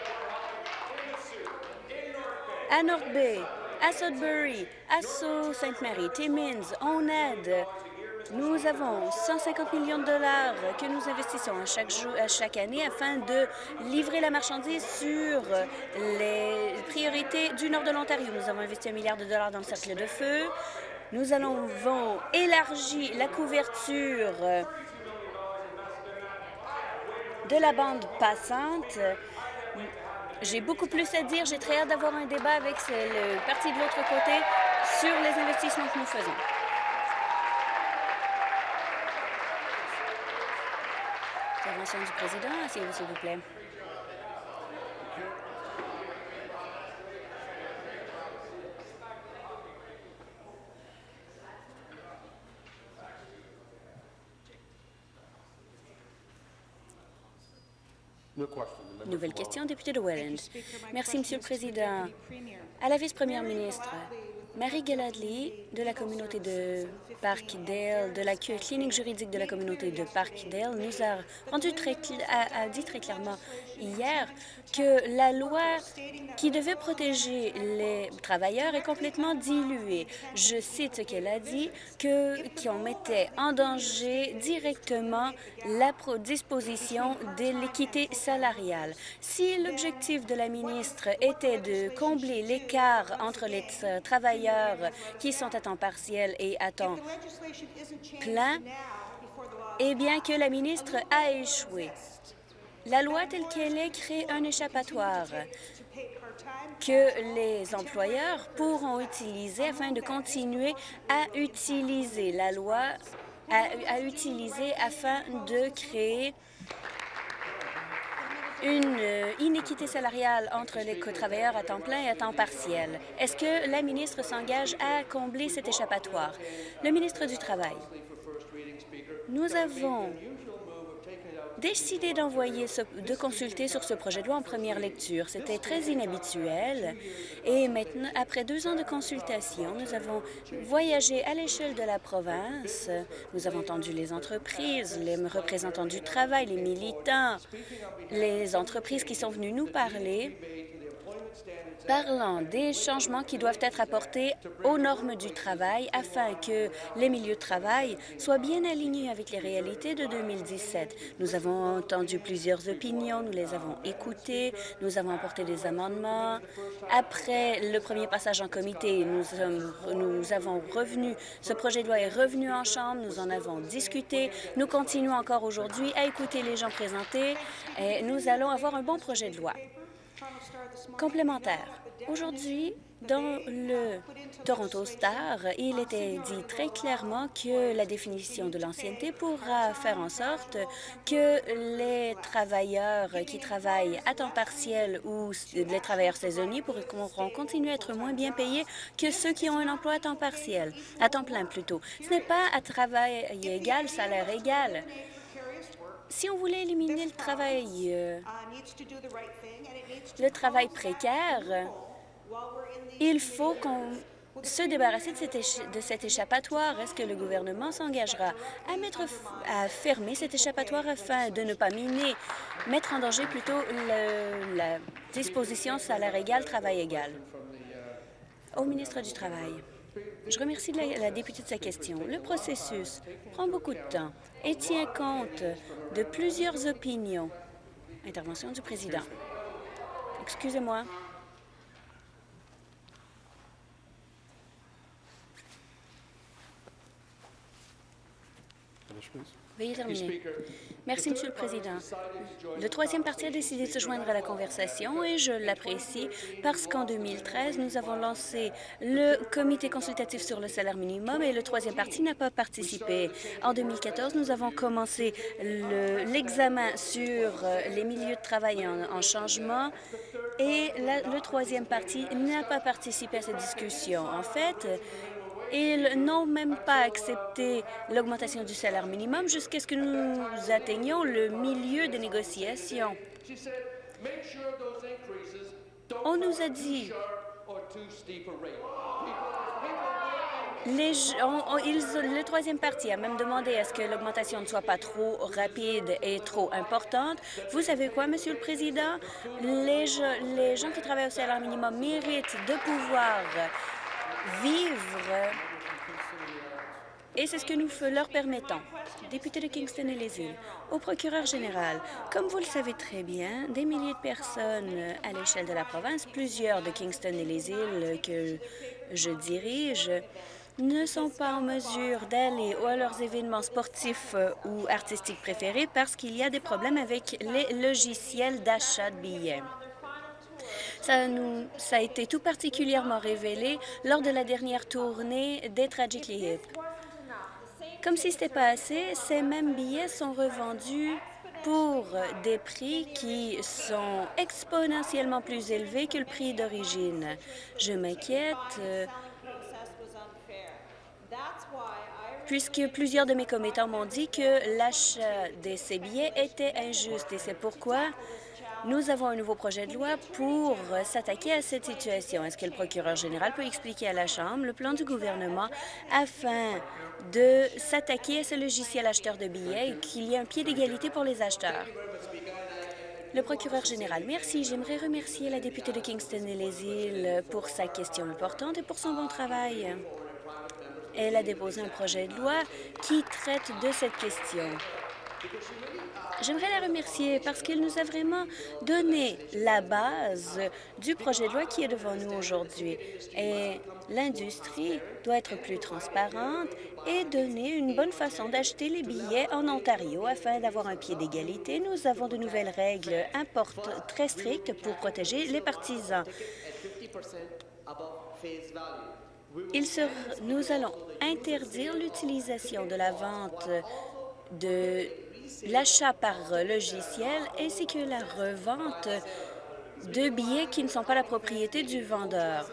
À North Bay, à Sudbury, à Sault-Sainte-Marie, Timmins, on aide. Nous avons 150 millions de dollars que nous investissons à chaque année afin de livrer la marchandise sur les priorités du nord de l'Ontario. Nous avons investi un milliard de dollars dans le cercle de feu. Nous allons élargir la couverture de la bande passante. J'ai beaucoup plus à dire. J'ai très hâte d'avoir un débat avec le parti de l'autre côté sur les investissements que nous faisons. Intervention du président, s'il vous plaît. Nouvelle question, député de Welland. Merci, Monsieur le Président. À la vice-première ministre, Marie Galadley de la communauté de Parkdale, de la clinique juridique de la communauté de Parkdale, nous a, rendu très, a, dit très clairement hier que la loi qui devait protéger les travailleurs est complètement diluée. Je cite ce qu'elle a dit, qu'on mettait en danger directement la disposition de l'équité salariale. Si l'objectif de la ministre était de combler l'écart entre les travailleurs qui sont à temps partiel et à temps plein, eh bien que la ministre a échoué. La loi telle qu'elle est crée un échappatoire que les employeurs pourront utiliser afin de continuer à utiliser la loi, à utiliser afin de créer une euh, inéquité salariale entre les travailleurs à temps plein et à temps partiel. Est-ce que la ministre s'engage à combler cet échappatoire? Le ministre du Travail. Nous avons décidé de consulter sur ce projet de loi en première lecture. C'était très inhabituel. Et maintenant, après deux ans de consultation, nous avons voyagé à l'échelle de la province. Nous avons entendu les entreprises, les représentants du travail, les militants, les entreprises qui sont venues nous parler parlant des changements qui doivent être apportés aux normes du travail afin que les milieux de travail soient bien alignés avec les réalités de 2017. Nous avons entendu plusieurs opinions, nous les avons écoutées, nous avons apporté des amendements. Après le premier passage en comité, nous, avons revenu, ce projet de loi est revenu en Chambre, nous en avons discuté. Nous continuons encore aujourd'hui à écouter les gens présentés et nous allons avoir un bon projet de loi. Complémentaire. Aujourd'hui, dans le Toronto Star, il était dit très clairement que la définition de l'ancienneté pourra faire en sorte que les travailleurs qui travaillent à temps partiel ou les travailleurs saisonniers pourront continuer à être moins bien payés que ceux qui ont un emploi à temps partiel, à temps plein plutôt. Ce n'est pas à travail égal, salaire égal. Si on voulait éliminer le travail, euh, le travail précaire, il faut qu'on se débarrasser de cet, échappatoire. Est-ce que le gouvernement s'engagera à, fermer cet échappatoire afin de ne pas miner, mettre en danger plutôt la disposition salaire égal, travail égal? Au ministre du Travail. Je remercie la, députée de sa question. Le processus prend beaucoup de temps et tient compte de plusieurs opinions. Intervention du président. Excusez-moi. Veuillez terminer. Merci, Monsieur le Président. Le troisième parti a décidé de se joindre à la conversation et je l'apprécie parce qu'en 2013, nous avons lancé le comité consultatif sur le salaire minimum et le troisième parti n'a pas participé. En 2014, nous avons commencé l'examen sur euh, les milieux de travail en, changement et le troisième parti n'a pas participé à cette discussion. En fait, ils n'ont même pas accepté l'augmentation du salaire minimum jusqu'à ce que nous atteignions le milieu des négociations. On nous a dit les, le troisième parti a même demandé à ce que l'augmentation ne soit pas trop rapide et trop importante. Vous savez quoi, Monsieur le Président? Les gens qui travaillent au salaire minimum méritent de pouvoir vivre et c'est ce que nous leur permettons. Député de Kingston et les îles, au procureur général, comme vous le savez très bien, des milliers de personnes à l'échelle de la province, plusieurs de Kingston et les îles que je dirige, ne sont pas en mesure d'aller à leurs événements sportifs ou artistiques préférés parce qu'il y a des problèmes avec les logiciels d'achat de billets. Ça, nous, ça a été tout particulièrement révélé lors de la dernière tournée des Tragically Hip. Comme si ce n'était pas assez, ces mêmes billets sont revendus pour des prix qui sont exponentiellement plus élevés que le prix d'origine. Je m'inquiète euh, puisque plusieurs de mes commettants m'ont dit que l'achat de ces billets était injuste et c'est pourquoi nous avons un nouveau projet de loi pour s'attaquer à cette situation. Est-ce que le procureur général peut expliquer à la Chambre le plan du gouvernement afin de s'attaquer à ce logiciel acheteur de billets et qu'il y ait un pied d'égalité pour les acheteurs? Le procureur général, merci. J'aimerais remercier la députée de Kingston et les îles pour sa question importante et pour son bon travail. Elle a déposé un projet de loi qui traite de cette question. J'aimerais la remercier parce qu'elle nous a vraiment donné la base du projet de loi qui est devant nous aujourd'hui. Et l'industrie doit être plus transparente et donner une bonne façon d'acheter les billets en Ontario afin d'avoir un pied d'égalité. Nous avons de nouvelles règles très strictes pour protéger les partisans. Nous allons interdire l'utilisation de la vente de l'achat par logiciel ainsi que la revente de billets qui ne sont pas la propriété du vendeur.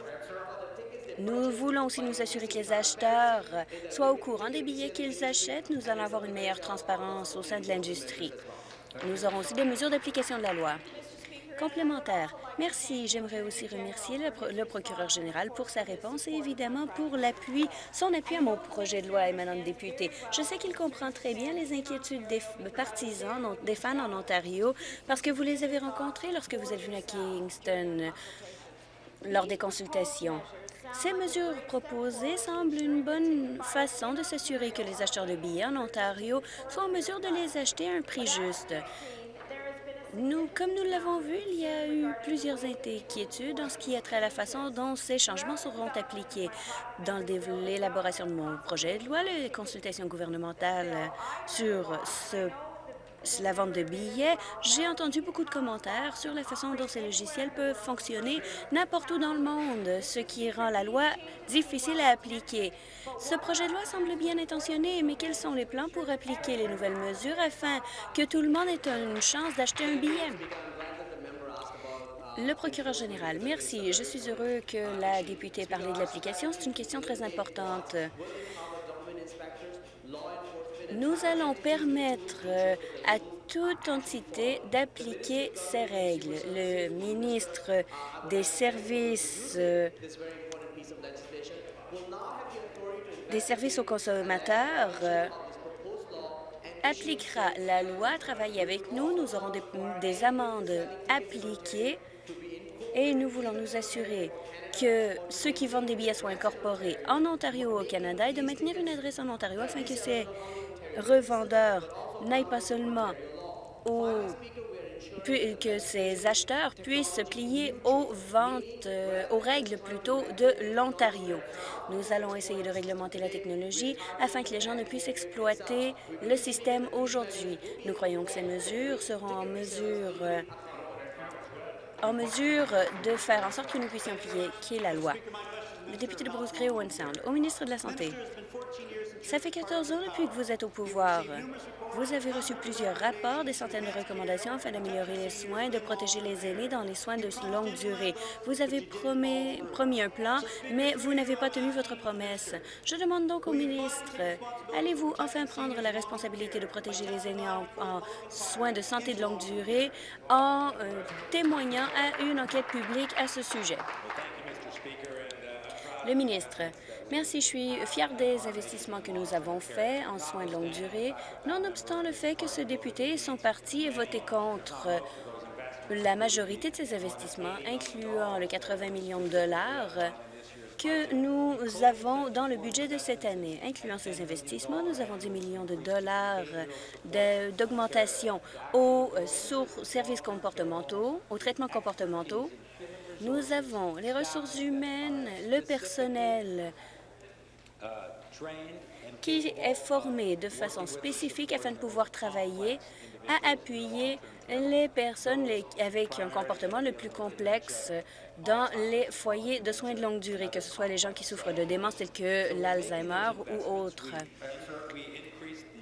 Nous voulons aussi nous assurer que les acheteurs soient au courant des billets qu'ils achètent. Nous allons avoir une meilleure transparence au sein de l'industrie. Nous aurons aussi des mesures d'application de la loi. Complémentaire. Merci. J'aimerais aussi remercier le, procureur général pour sa réponse et évidemment pour l'appui, son appui à mon projet de loi, émanant député. Je sais qu'il comprend très bien les inquiétudes des partisans, des fans en Ontario, parce que vous les avez rencontrés lorsque vous êtes venu à Kingston lors des consultations. Ces mesures proposées semblent une bonne façon de s'assurer que les acheteurs de billets en Ontario sont en mesure de les acheter à un prix juste. Nous, comme nous l'avons vu, il y a eu plusieurs inquiétudes en ce qui a trait à la façon dont ces changements seront appliqués. Dans l'élaboration de mon projet de loi, les consultations gouvernementales sur ce la vente de billets, j'ai entendu beaucoup de commentaires sur la façon dont ces logiciels peuvent fonctionner n'importe où dans le monde, ce qui rend la loi difficile à appliquer. Ce projet de loi semble bien intentionné, mais quels sont les plans pour appliquer les nouvelles mesures afin que tout le monde ait une chance d'acheter un billet? Le procureur général, merci. Je suis heureux que la députée ait parlé de l'application. C'est une question très importante. Nous allons permettre euh, à toute entité d'appliquer ces règles. Le ministre des Services euh, des services aux consommateurs euh, appliquera la loi, travailler avec nous. Nous aurons des, amendes appliquées et nous voulons nous assurer que ceux qui vendent des billets soient incorporés en Ontario ou au Canada et de maintenir une adresse en Ontario afin que ces revendeurs n'aillent pas seulement que ces acheteurs puissent se plier aux ventes, euh, aux règles plutôt de l'Ontario. Nous allons essayer de réglementer la technologie afin que les gens ne puissent exploiter le système aujourd'hui. Nous croyons que ces mesures seront en mesure euh, de faire en sorte que nous puissions appliquer la loi. Le député de Bruce Gray, Sound. Au ministre de la Santé, ça fait 14 ans depuis que vous êtes au pouvoir. Vous avez reçu plusieurs rapports, des centaines de recommandations afin d'améliorer les soins, de protéger les aînés dans les soins de longue durée. Vous avez promis, promis un plan, mais vous n'avez pas tenu votre promesse. Je demande donc au ministre, allez-vous enfin prendre la responsabilité de protéger les aînés en, soins de santé de longue durée en euh, témoignant à une enquête publique à ce sujet? Le ministre, Merci. Je suis fière des investissements que nous avons faits en soins de longue durée, nonobstant le fait que ce député et son parti aient voté contre la majorité de ces investissements, incluant le 80 millions de dollars que nous avons dans le budget de cette année. Incluant ces investissements, nous avons 10 millions de dollars d'augmentation aux services comportementaux, aux traitements comportementaux. Nous avons les ressources humaines, le personnel, qui est formé de façon spécifique afin de pouvoir travailler à appuyer les personnes avec un comportement le plus complexe dans les foyers de soins de longue durée, que ce soit les gens qui souffrent de démence tels que l'Alzheimer ou autres.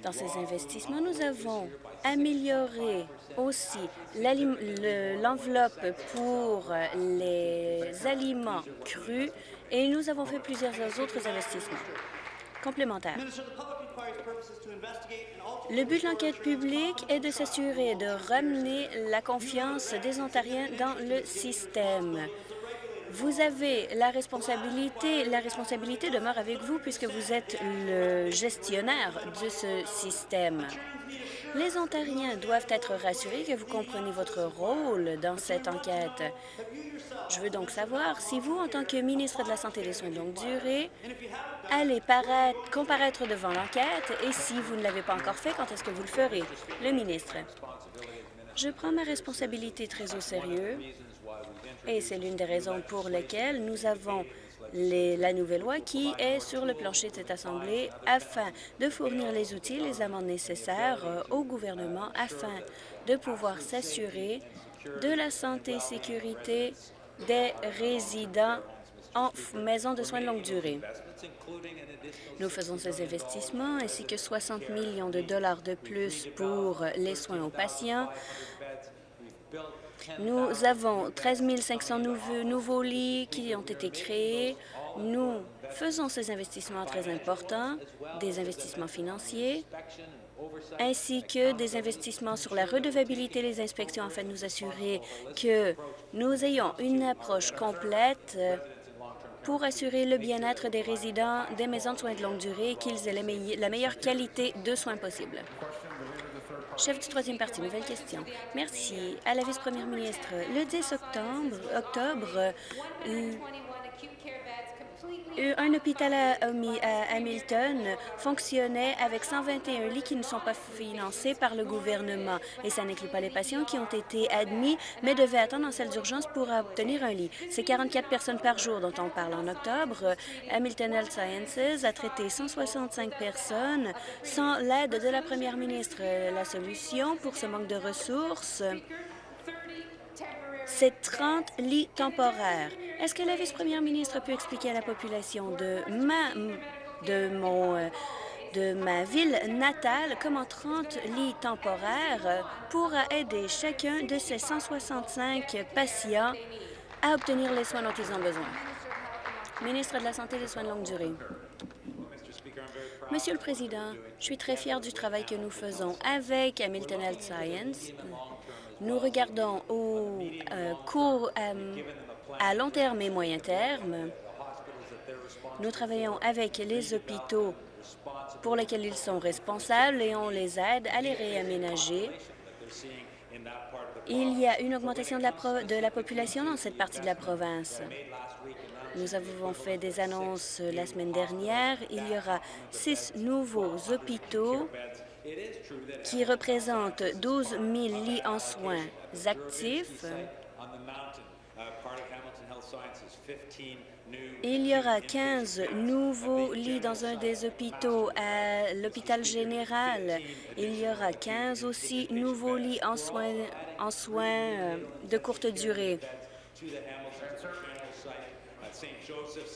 Dans ces investissements, nous avons amélioré aussi l'enveloppe pour les aliments crus et nous avons fait plusieurs autres investissements complémentaires. Le but de l'enquête publique est de s'assurer de ramener la confiance des Ontariens dans le système. Vous avez la responsabilité, la responsabilité demeure avec vous puisque vous êtes le gestionnaire de ce système. Les Ontariens doivent être rassurés que vous comprenez votre rôle dans cette enquête. Je veux donc savoir si vous, en tant que ministre de la Santé et des Soins de longue durée, allez comparaître devant l'enquête et si vous ne l'avez pas encore fait, quand est-ce que vous le ferez? Le ministre? Je prends ma responsabilité très au sérieux et c'est l'une des raisons pour lesquelles nous avons la nouvelle loi qui est sur le plancher de cette Assemblée afin de fournir les outils les amendes nécessaires euh, au gouvernement afin de pouvoir s'assurer de la santé et sécurité des résidents en maison de soins de longue durée. Nous faisons ces investissements ainsi que 60 millions de dollars de plus pour les soins aux patients, nous avons 13 500 nouveaux, nouveaux lits qui ont été créés. Nous faisons ces investissements très importants, des investissements financiers, ainsi que des investissements sur la redevabilité des inspections afin de nous assurer que nous ayons une approche complète pour assurer le bien-être des résidents des maisons de soins de longue durée et qu'ils aient la meilleure qualité de soins possible. Chef du troisième parti, nouvelle question. Merci. À la vice-première ministre, le 10 octobre, octobre euh, un hôpital à Hamilton fonctionnait avec 121 lits qui ne sont pas financés par le gouvernement. Et ça n'inclut pas les patients qui ont été admis, mais devaient attendre en salle d'urgence pour obtenir un lit. C'est 44 personnes par jour dont on parle en octobre. Hamilton Health Sciences a traité 165 personnes sans l'aide de la première ministre. La solution pour ce manque de ressources, c'est 30 lits temporaires. Est-ce que la vice-première ministre peut expliquer à la population de ma, euh, ville natale comment 30 lits temporaires pourra aider chacun de ces 165 patients à obtenir les soins dont ils ont besoin? Ministre de la Santé et des Soins de longue durée. Monsieur le Président, je suis très fier du travail que nous faisons avec Hamilton Health Science nous regardons au euh, euh, à long terme et moyen terme. Nous travaillons avec les hôpitaux pour lesquels ils sont responsables et on les aide à les réaménager. Il y a une augmentation de la population dans cette partie de la province. Nous avons fait des annonces la semaine dernière. Il y aura six nouveaux hôpitaux qui représente 12 000 lits en soins actifs. Il y aura 15 nouveaux lits dans un des hôpitaux à l'hôpital général. Il y aura 15 aussi nouveaux lits en soins, en soins de courte durée.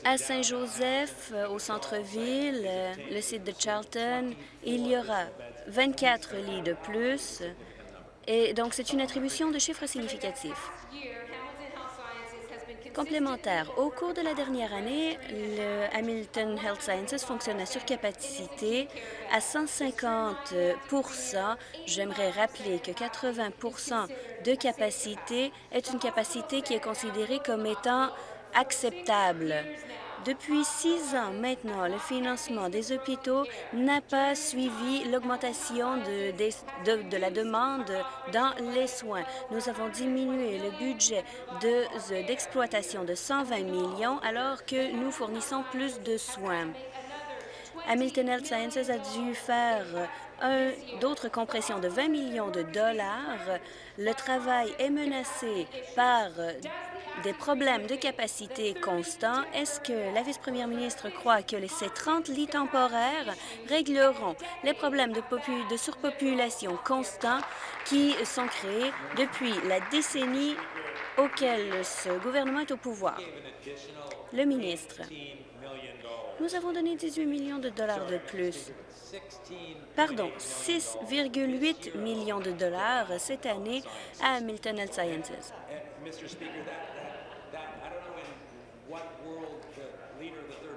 À Saint-Joseph, au centre-ville, le site de Charlton, il y aura 24 lits de plus. Et donc, c'est une attribution de chiffres significatifs. Complémentaire. Au cours de la dernière année, le Hamilton Health Sciences fonctionne à surcapacité à 150 J'aimerais rappeler que 80% de capacité est une capacité qui est considérée comme étant acceptable. Depuis six ans maintenant, le financement des hôpitaux n'a pas suivi l'augmentation de, de, la demande dans les soins. Nous avons diminué le budget d'exploitation de, 120 millions alors que nous fournissons plus de soins. Hamilton Health Sciences a dû faire d'autres compressions de 20 millions de dollars. Le travail est menacé par des problèmes de capacité constants, est-ce que la vice-première ministre croit que ces 30 lits temporaires régleront les problèmes de, de surpopulation constants qui sont créés depuis la décennie auquel ce gouvernement est au pouvoir? Le ministre. Nous avons donné 18 millions de dollars de plus. Pardon, 6,8 millions de dollars cette année à Hamilton Health Sciences.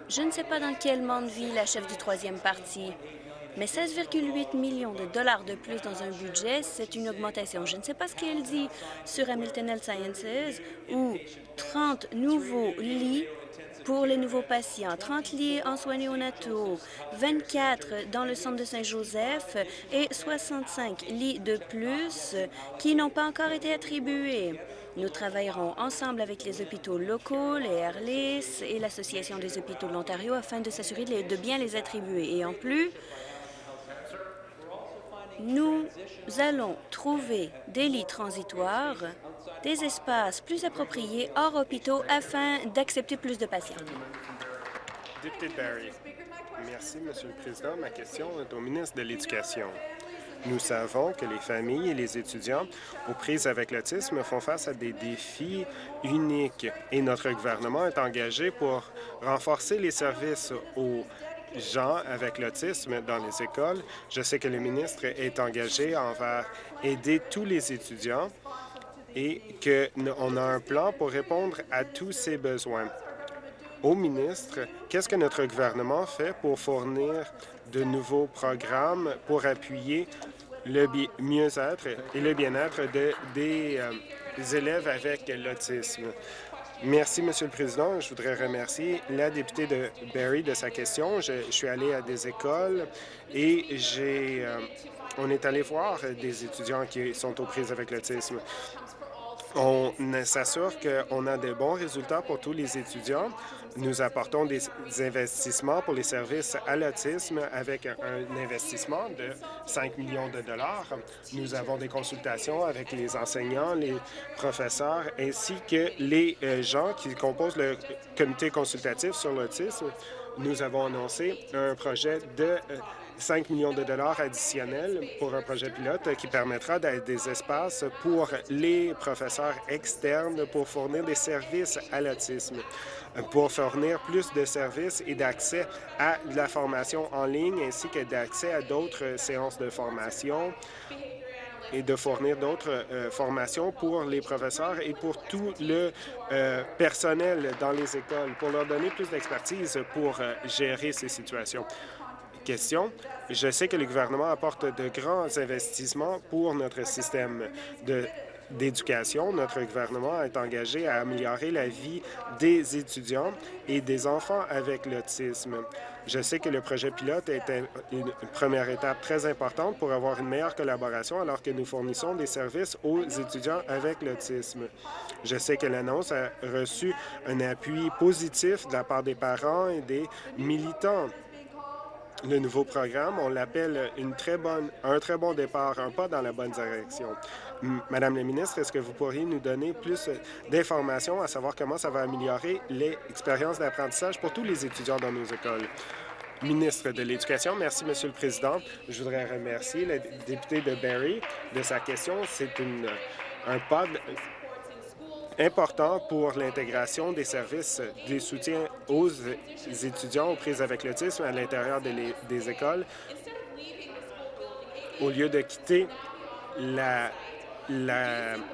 Je ne sais pas dans quel monde vit la chef du troisième parti, Mais 16,8 millions de dollars de plus dans un budget, c'est une augmentation. Je ne sais pas ce qu'elle dit sur Hamilton Health Sciences, où 30 nouveaux lits pour les nouveaux patients, 30 lits en soins néonataux, 24 dans le centre de Saint-Joseph et 65 lits de plus qui n'ont pas encore été attribués. Nous travaillerons ensemble avec les hôpitaux locaux, les Airlis et l'Association des hôpitaux de l'Ontario afin de s'assurer de bien les attribuer. Et en plus, nous allons trouver des lits transitoires des espaces plus appropriés hors hôpitaux afin d'accepter plus de patients. Merci, Monsieur le Président. Ma question est au ministre de l'Éducation. Nous savons que les familles et les étudiants aux prises avec l'autisme font face à des défis uniques et notre gouvernement est engagé pour renforcer les services aux gens avec l'autisme dans les écoles. Je sais que le ministre est engagé envers aider tous les étudiants et qu'on a un plan pour répondre à tous ces besoins. Au ministre, qu'est-ce que notre gouvernement fait pour fournir de nouveaux programmes pour appuyer le mieux-être et le bien-être des euh, élèves avec l'autisme? Merci, Monsieur le Président. Je voudrais remercier la députée de Barry de sa question. Je, suis allé à des écoles et j'ai, euh, on est allé voir des étudiants qui sont aux prises avec l'autisme. On s'assure qu'on a de bons résultats pour tous les étudiants. Nous apportons des investissements pour les services à l'autisme avec un investissement de 5 millions de dollars. Nous avons des consultations avec les enseignants, les professeurs, ainsi que les euh, gens qui composent le comité consultatif sur l'autisme. Nous avons annoncé un projet de euh, 5 millions de dollars additionnels pour un projet pilote qui permettra d'être des espaces pour les professeurs externes pour fournir des services à l'autisme, pour fournir plus de services et d'accès à la formation en ligne ainsi que d'accès à d'autres séances de formation et de fournir d'autres euh, formations pour les professeurs et pour tout le euh, personnel dans les écoles, pour leur donner plus d'expertise pour euh, gérer ces situations Je sais que le gouvernement apporte de grands investissements pour notre système d'éducation. Notre gouvernement est engagé à améliorer la vie des étudiants et des enfants avec l'autisme. Je sais que le projet pilote est une première étape très importante pour avoir une meilleure collaboration alors que nous fournissons des services aux étudiants avec l'autisme. Je sais que l'annonce a reçu un appui positif de la part des parents et des militants le nouveau programme. On l'appelle une très bonne, un très bon départ, un pas dans la bonne direction. Madame la ministre, est-ce que vous pourriez nous donner plus d'informations à savoir comment ça va améliorer l'expérience d'apprentissage pour tous les étudiants dans nos écoles? Ministre de l'Éducation, merci, Monsieur le Président. Je voudrais remercier le député de Barrie de sa question. C'est un pas important pour l'intégration des services de soutien aux étudiants aux prises avec l'autisme à l'intérieur des écoles. Au lieu de quitter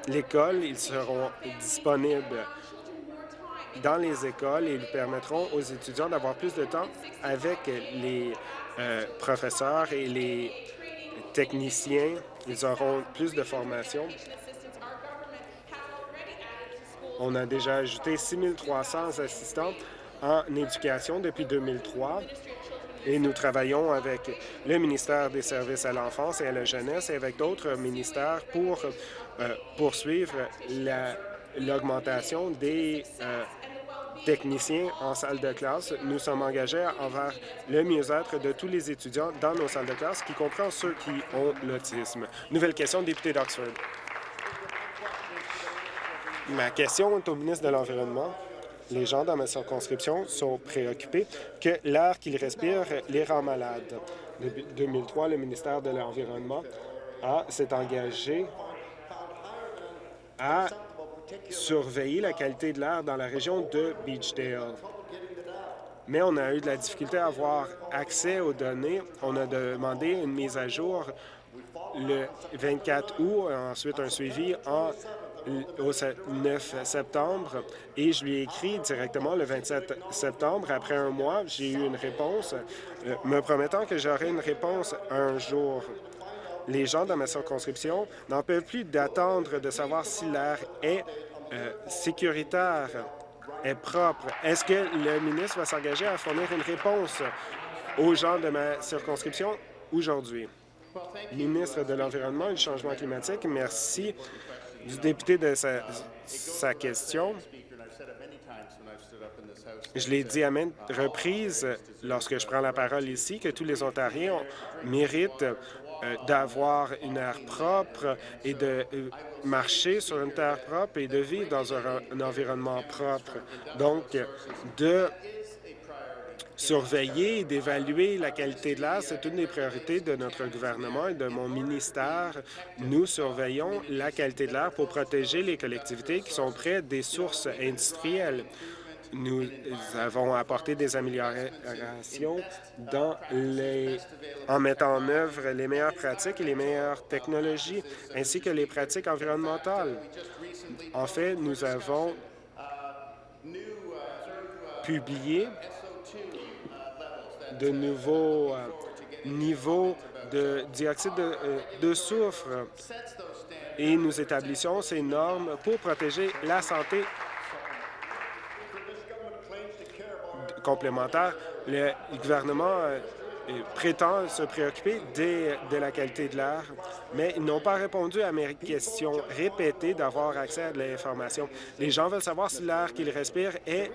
l'école, ils seront disponibles dans les écoles et ils permettront aux étudiants d'avoir plus de temps avec les euh, professeurs et les techniciens. Ils auront plus de formation on a déjà ajouté 6 300 assistants en éducation depuis 2003 et nous travaillons avec le ministère des Services à l'enfance et à la jeunesse et avec d'autres ministères pour euh, poursuivre l'augmentation des euh, techniciens en salle de classe. Nous sommes engagés envers le mieux-être de tous les étudiants dans nos salles de classe, qui comprend ceux qui ont l'autisme. Nouvelle question, député d'Oxford. Ma question est au ministre de l'Environnement. Les gens dans ma circonscription sont préoccupés que l'air qu'ils respirent les rend malades. Depuis 2003, le ministère de l'Environnement s'est engagé à surveiller la qualité de l'air dans la région de Beachdale. Mais on a eu de la difficulté à avoir accès aux données. On a demandé une mise à jour le 24 août, ensuite un suivi en au 9 septembre et je lui ai écrit directement le 27 septembre. Après un mois, j'ai eu une réponse euh, me promettant que j'aurais une réponse un jour. Les gens dans ma circonscription n'en peuvent plus d'attendre de savoir si l'air est euh, sécuritaire, est propre. Est-ce que le ministre va s'engager à fournir une réponse aux gens de ma circonscription aujourd'hui? Ministre de l'Environnement et du Changement climatique, merci du député de sa, question. Je l'ai dit à maintes reprises lorsque je prends la parole ici que tous les Ontariens méritent euh, d'avoir une air propre et de euh, marcher sur une terre propre et de vivre dans un environnement propre. Donc, de surveiller et d'évaluer la qualité de l'air, c'est une des priorités de notre gouvernement et de mon ministère. Nous surveillons la qualité de l'air pour protéger les collectivités qui sont près des sources industrielles. Nous avons apporté des améliorations en mettant en œuvre les meilleures pratiques et les meilleures technologies, ainsi que les pratiques environnementales. En fait, nous avons publié de nouveaux euh, niveaux de dioxyde de, euh, de soufre et nous établissons ces normes pour protéger la santé complémentaire. Le gouvernement euh, prétend se préoccuper de la qualité de l'air, mais ils n'ont pas répondu à mes questions répétées d'avoir accès à de l'information. Les gens veulent savoir si l'air qu'ils respirent est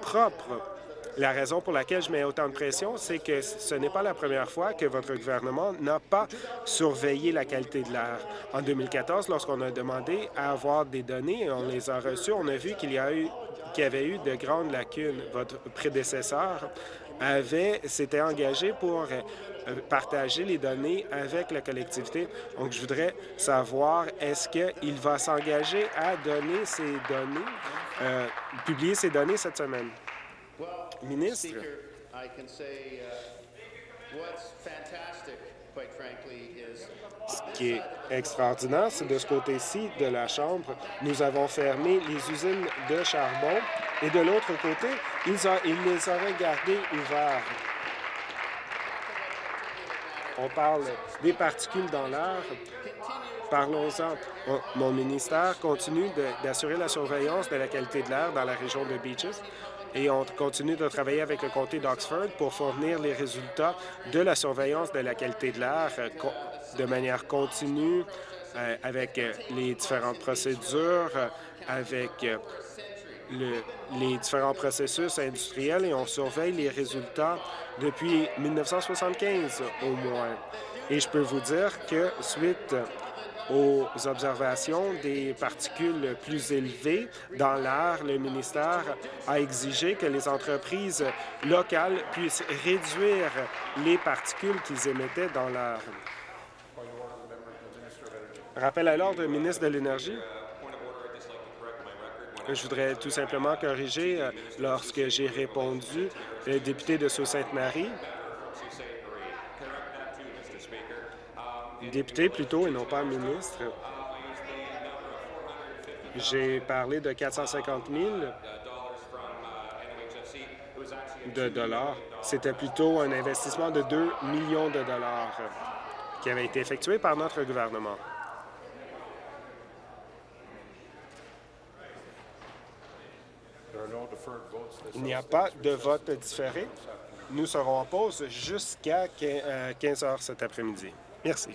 propre. La raison pour laquelle je mets autant de pression, c'est que ce n'est pas la première fois que votre gouvernement n'a pas surveillé la qualité de l'air. En 2014, lorsqu'on a demandé à avoir des données, on les a reçues, on a vu qu'il y, a eu, qu'il y avait eu de grandes lacunes. Votre prédécesseur avait s'était engagé pour euh, partager les données avec la collectivité. Donc, je voudrais savoir, est-ce qu'il va s'engager à donner ces données, euh, publier ces données cette semaine? Ministre, ce qui est extraordinaire, c'est de ce côté-ci de la Chambre, nous avons fermé les usines de charbon et de l'autre côté, ils, ils les auraient gardées ouvertes. On parle des particules dans l'air. Parlons-en. Mon ministère continue d'assurer la surveillance de la qualité de l'air dans la région de Beaches et on continue de travailler avec le comté d'Oxford pour fournir les résultats de la surveillance de la qualité de l'air euh, de manière continue euh, avec euh, les différentes procédures, avec les différents processus industriels et on surveille les résultats depuis 1975 au moins. Et je peux vous dire que suite aux observations des particules plus élevées dans l'air, le ministère a exigé que les entreprises locales puissent réduire les particules qu'ils émettaient dans l'air. Rappel à l'ordre, ministre de l'Énergie. Je voudrais tout simplement corriger euh, lorsque j'ai répondu le député de Sault-Sainte-Marie député plutôt et non pas ministre. J'ai parlé de 450 000 de dollars. C'était plutôt un investissement de 2 millions de dollars qui avait été effectué par notre gouvernement. Il n'y a pas de vote différé. Nous serons en pause jusqu'à 15 euh, heures cet après-midi. Merci.